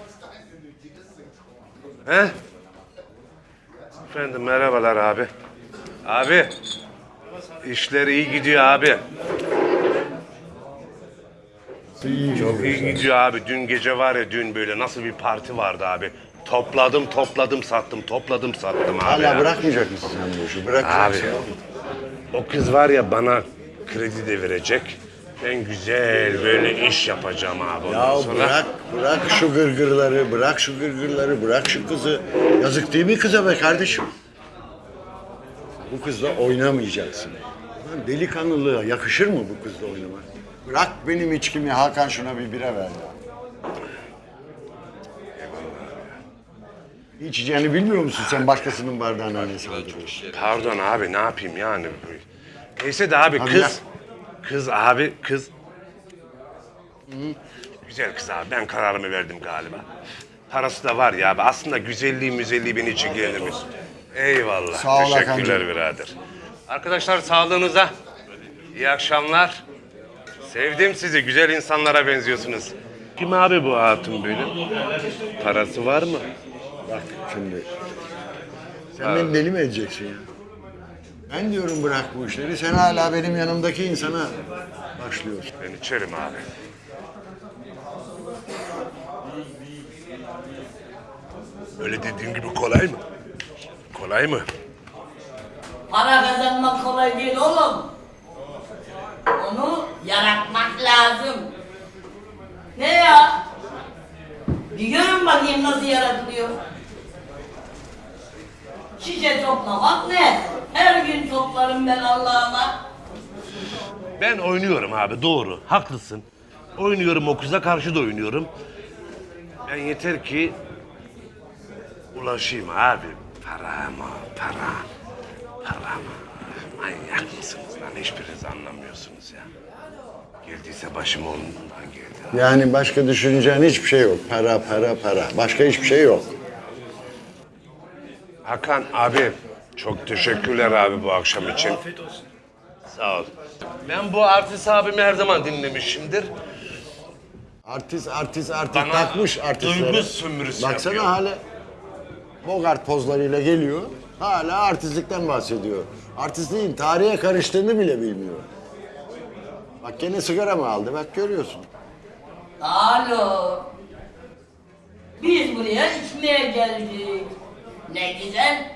He? Efendim merhabalar abi. Abi. İşler iyi gidiyor abi. Çok iyi gidiyor abi. Dün gece var ya dün böyle nasıl bir parti vardı abi. Topladım topladım sattım topladım sattım abi. Hala ya. bırakmayacak mısın sen bu işi? Bırak. Abi o kız var ya bana kredi de verecek. Ben güzel böyle iş yapacağım abi ondan Ya sonra. bırak, bırak şu gırgırları, bırak şu gırgırları, bırak şu kızı. Yazık değil mi kıza be kardeşim? Bu kızla oynamayacaksın. Lan delikanlılığa yakışır mı bu kızla oynamak? Bırak benim içkimi Hakan şuna bir bira ver ya. İçeceğini bilmiyor musun sen başkasının bardağına ne saldırıyorsun? Pardon abi ne yapayım yani. Neyse de abi Abi kız. Kız abi kız. Güzel kız abi ben kararımı verdim galiba. Parası da var ya abi. Aslında güzelliği müzelliği beni için gelirmiş. Eyvallah. Sağ ol Teşekkürler birader. Arkadaşlar sağlığınıza. İyi akşamlar. Sevdim sizi. Güzel insanlara benziyorsunuz. Kim abi bu hatun böyle? Parası var mı? Bak şimdi. Sen beni deli mi edeceksin ya? Ben diyorum bırak bu işleri. Sen hala benim yanımdaki insana başlıyorsun. Ben içerim abi. Öyle dediğin gibi kolay mı? Kolay mı? Para kazanmak kolay değil oğlum. Onu yaratmak lazım. Ne ya? Bir görün bakayım nasıl yaratılıyor. Şişe toplamak ne? Her gün toplarım ben Allah'ıma. Ben oynuyorum abi doğru. Haklısın. Oynuyorum o kıza karşı da oynuyorum. Ben yeter ki ulaşayım abi. Para mı? Para. Para mı? Manyak mısınız lan? Hiçbiriniz anlamıyorsunuz ya. Geldiyse başım ondan geldi. Yani başka düşüneceğin hiçbir şey yok. Para, para, para. Başka hiçbir şey yok. Hakan abi çok teşekkürler abi bu akşam için. Afiyet olsun. Sağ ol. Ben bu artist abimi her zaman dinlemişimdir. Artist, artist, artist Bana takmış artistlere. duygu sömürüsü Baksana yapıyor. hala Bogart pozlarıyla geliyor. Hala artistlikten bahsediyor. Artistliğin tarihe karıştığını bile bilmiyor. Bak gene sigara mı aldı? Bak görüyorsun. Alo. Biz buraya içmeye geldik. Ne güzel.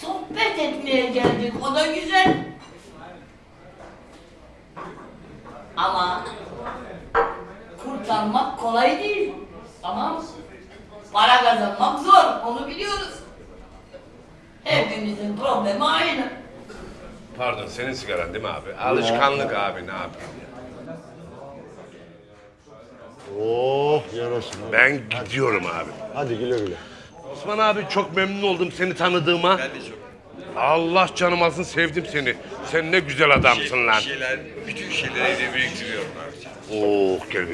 Sohbet etmeye geldik. O da güzel. Ama kurtarmak kolay değil. Tamam? Para kazanmak zor. Onu biliyoruz. Hepimizin problemi aynı. Pardon senin sigaran değil mi abi? Alışkanlık abi ne yapayım ya. Oh yarasın. Ben gidiyorum abi. Hadi güle güle. Osman abi çok memnun oldum seni tanıdığıma. Ben de çok. Allah canım alsın sevdim seni. Sen ne güzel adamsın lan. şeyler, küçük şeyleri evde biriktiriyorum abi. Oh gel.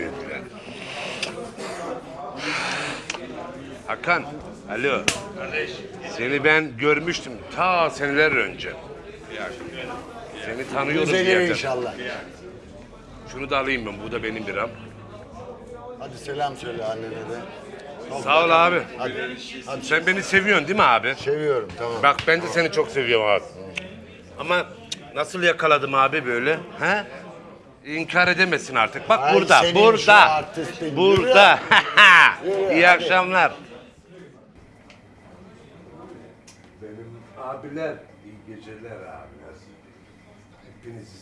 Hakan, alo. Kardeş. Seni ben görmüştüm ta seneler önce. Seni tanıyorum bir yerden. inşallah. Şunu da alayım ben, bu da benim liram. Hadi selam söyle annene de. Sağ ol abi. Sen beni seviyorsun değil mi abi? Seviyorum tamam. Bak ben de seni çok seviyorum abi. Ama nasıl yakaladım abi böyle? He? İnkar edemesin artık. Bak Ay, burada, senin şu burada. artistin. Burada. Yürü, İyi hadi. akşamlar. Benim abiler, iyi geceler abiler. Hepinizi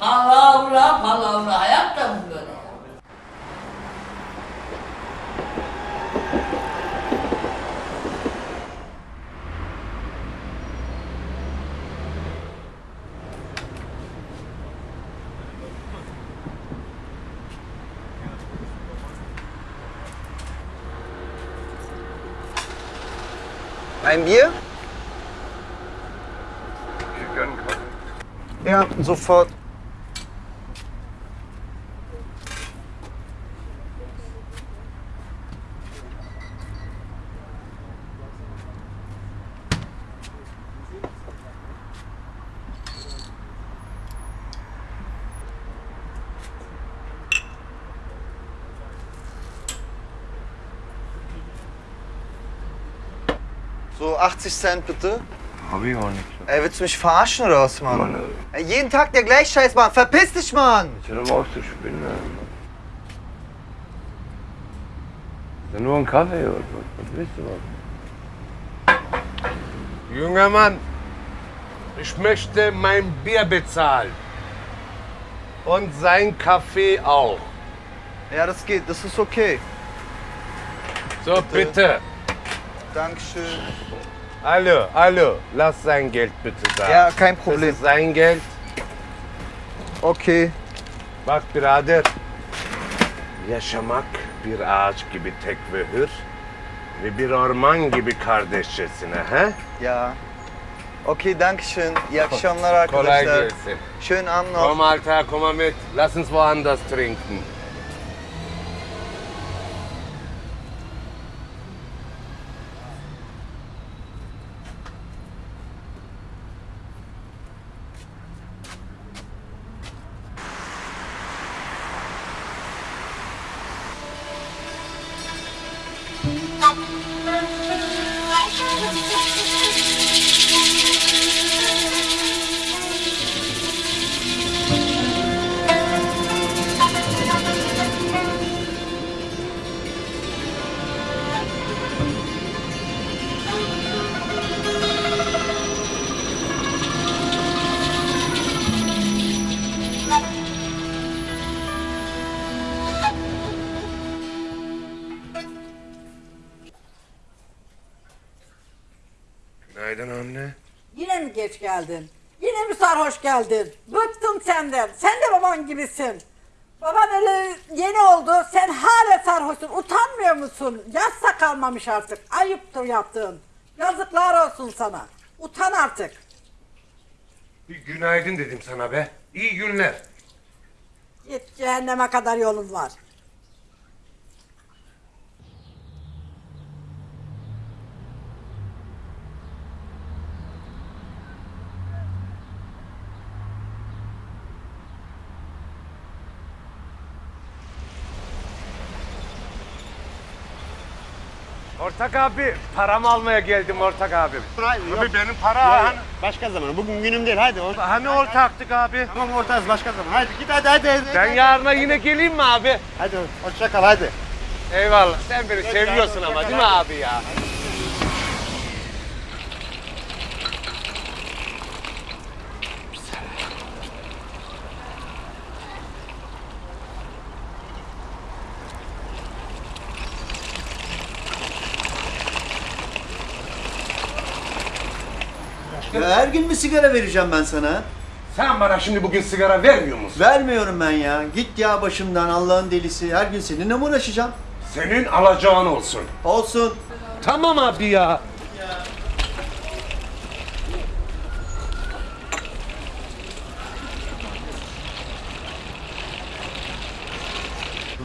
Palavra palavra hayatta mı böyle? Ein Bier? Ja, sofort. So 80 Cent bitte. Hab ich auch nicht. Ey, willst du mich verarschen oder was, Mann? Ey, jeden Tag der gleiche Scheiß, Mann. Verpiss dich, Mann! Hör doch mal auf zu spinnen. Mann. Ist ja nur ein Kaffee oder was? Was willst du was? Junger Mann, ich möchte mein Bier bezahlen. Und sein Kaffee auch. Ja, das geht, das ist okay. So, bitte. Dankeschön. Hallo, hallo, lass sein Geld bitte da. Ja, kein Problem. Das ist sein Geld. Okay. Bak birader, yaşamak bir ağaç gibi tek ve hür ve bir orman gibi kardeşçesine, he? Ja. Okay, Dankeschön. İyi akşamlar Kolay arkadaşlar. gelsin. Schönen Abend noch. Komm Alter, komm mal mit. Lass uns woanders trinken. Musun? Yassa kalmamış artık. Ayıptır yaptığın. Yazıklar olsun sana. Utan artık. Bir günaydın dedim sana be. İyi günler. Git cehenneme kadar yolun var. Ortak abi, paramı almaya geldim ortak abim. Abi benim para Ya, hani... Başka zaman. Bugün günüm değil. Hadi. Or- Hani ortaktık abi? Tamam ortağız başka zaman. Hadi git hadi hadi. hadi. Ben yarına yine geleyim mi abi? Hadi hoşça kal hadi. Eyvallah. Sen beni seviyorsun ama değil mi abi ya? Ya her gün mü sigara vereceğim ben sana? Sen bana şimdi bugün sigara vermiyor musun? Vermiyorum ben ya. Git ya başımdan Allah'ın delisi. Her gün seninle mi uğraşacağım? Senin alacağın olsun. Olsun. Tamam abi ya.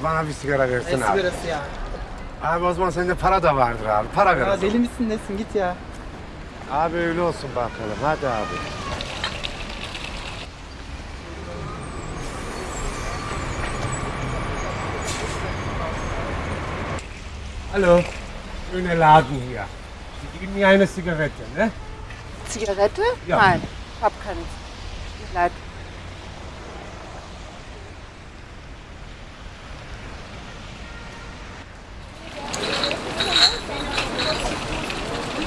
Bana bir sigara versin abi. sigarası ya? Abi o zaman sende para da vardır abi. Para ver. Ya deli misin nesin git ya. Abi öyle olsun bakalım. Hadi abi. Hallo. Schöne Laden hier. Sie geben mir eine Zigarette, ne? Zigarette? Ja. Nein, ich hab keine. Tut leid.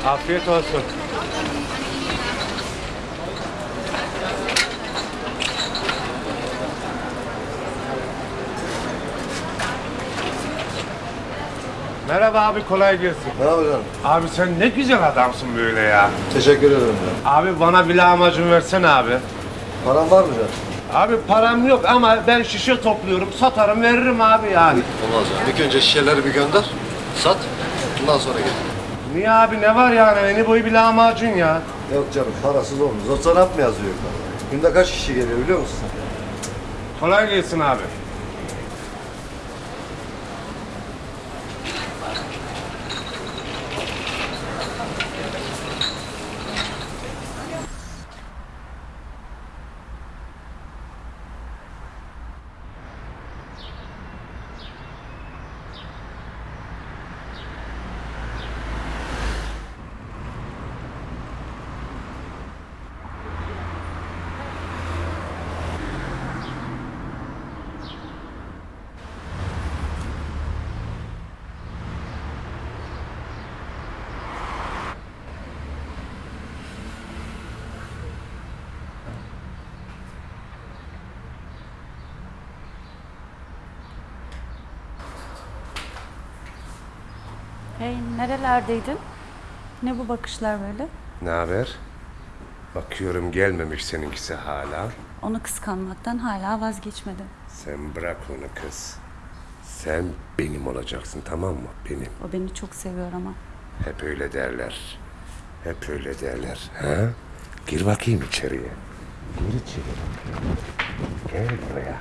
Afiyet olsun. Merhaba abi kolay gelsin. Merhaba canım. Abi sen ne güzel adamsın böyle ya. Teşekkür ederim ya. Abi bana bir lahmacun versene abi. Paran var mı canım? Abi param yok ama ben şişe topluyorum, satarım, veririm abi yani. Olmaz ya. İlk önce şişeleri bir gönder. Sat. Ondan sonra gel. Niye abi ne var yani? Eni boyu bir lahmacun ya. Yok canım parasız olmaz. O sanat mı yazıyor? Günde kaç kişi geliyor biliyor musun? Kolay gelsin abi. Hey, nerelerdeydin? Ne bu bakışlar böyle? Ne haber? Bakıyorum gelmemiş seninkisi hala. Onu kıskanmaktan hala vazgeçmedin. Sen bırak onu kız. Sen benim olacaksın tamam mı? Benim. O beni çok seviyor ama. Hep öyle derler. Hep öyle derler. Ha? Gir bakayım içeriye. Gir içeri. Gel buraya.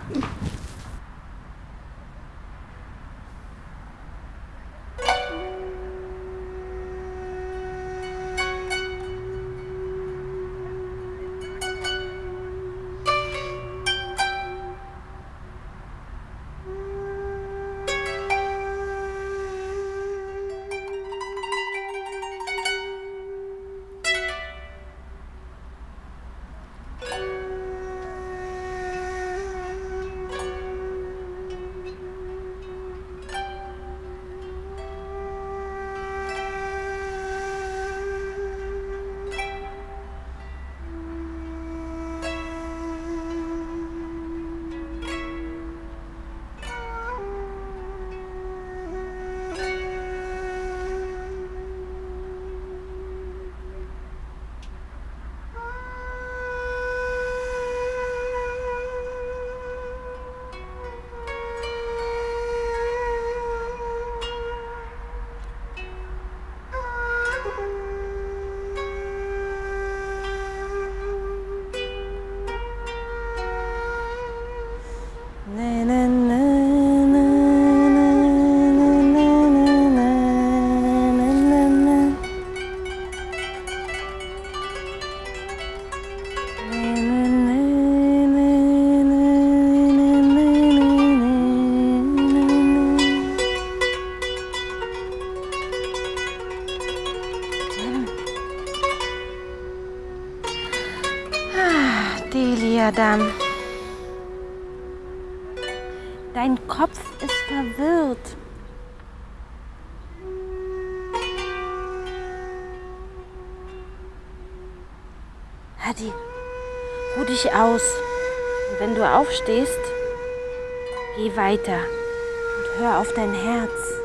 Adam. Dein Kopf ist verwirrt. Hadi, ruh dich aus. Und wenn du aufstehst, geh weiter und hör auf dein Herz.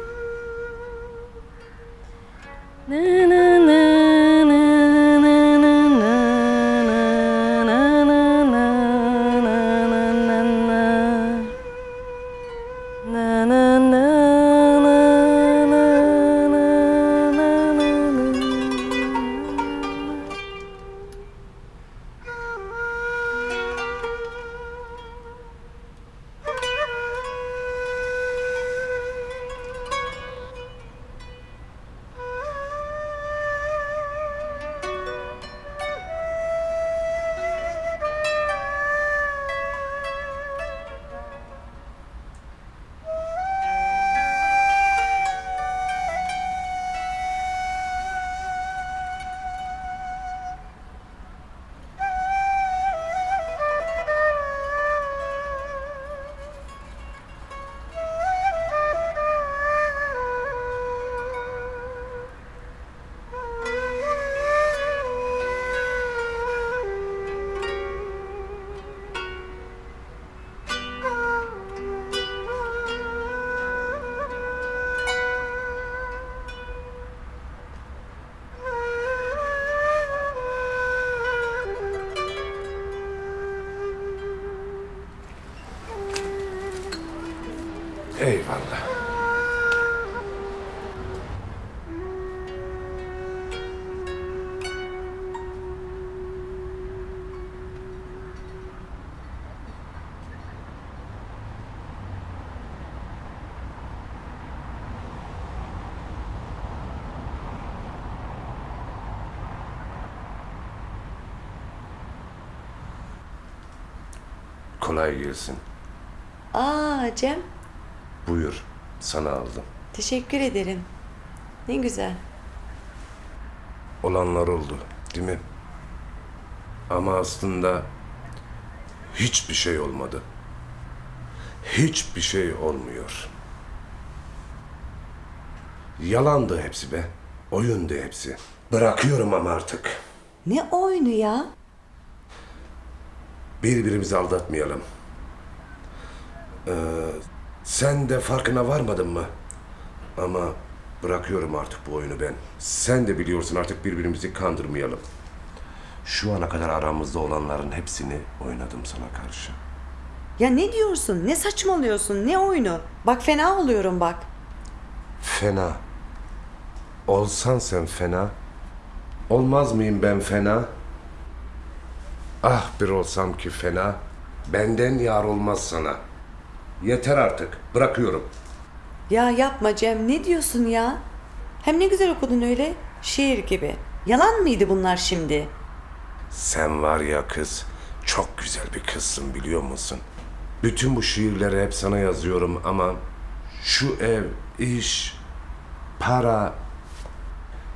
Kolay gelsin. Aa Cem, Buyur. Sana aldım. teşekkür ederim. Ne güzel. Olanlar oldu, değil mi? Ama aslında hiçbir şey olmadı. Hiçbir şey olmuyor. Yalandı hepsi be. Oyundu hepsi. Bırakıyorum ama artık. Ne oyunu ya? Birbirimizi aldatmayalım. Ee, sen de farkına varmadın mı? Ama bırakıyorum artık bu oyunu ben. Sen de biliyorsun artık birbirimizi kandırmayalım. Şu ana kadar aramızda olanların hepsini oynadım sana karşı. Ya ne diyorsun? Ne saçmalıyorsun? Ne oyunu? Bak fena oluyorum bak. Fena. Olsan sen fena. Olmaz mıyım ben fena? Ah bir olsam ki fena. Benden yar olmaz sana. Yeter artık. Bırakıyorum. Ya yapma Cem, ne diyorsun ya? Hem ne güzel okudun öyle, şiir gibi. Yalan mıydı bunlar şimdi? Sen var ya kız, çok güzel bir kızsın biliyor musun? Bütün bu şiirleri hep sana yazıyorum ama şu ev, iş, para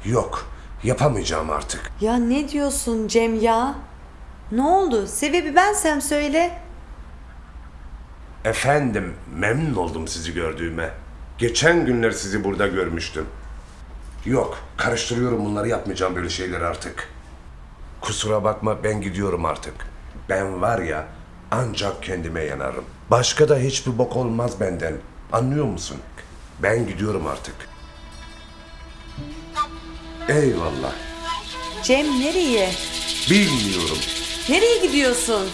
yok. Yapamayacağım artık. Ya ne diyorsun Cem ya? Ne oldu? Sebebi bensem söyle. Efendim, memnun oldum sizi gördüğüme. Geçen günler sizi burada görmüştüm. Yok, karıştırıyorum bunları yapmayacağım böyle şeyler artık. Kusura bakma ben gidiyorum artık. Ben var ya ancak kendime yanarım. Başka da hiçbir bok olmaz benden. Anlıyor musun? Ben gidiyorum artık. Eyvallah. Cem nereye? Bilmiyorum. Nereye gidiyorsun?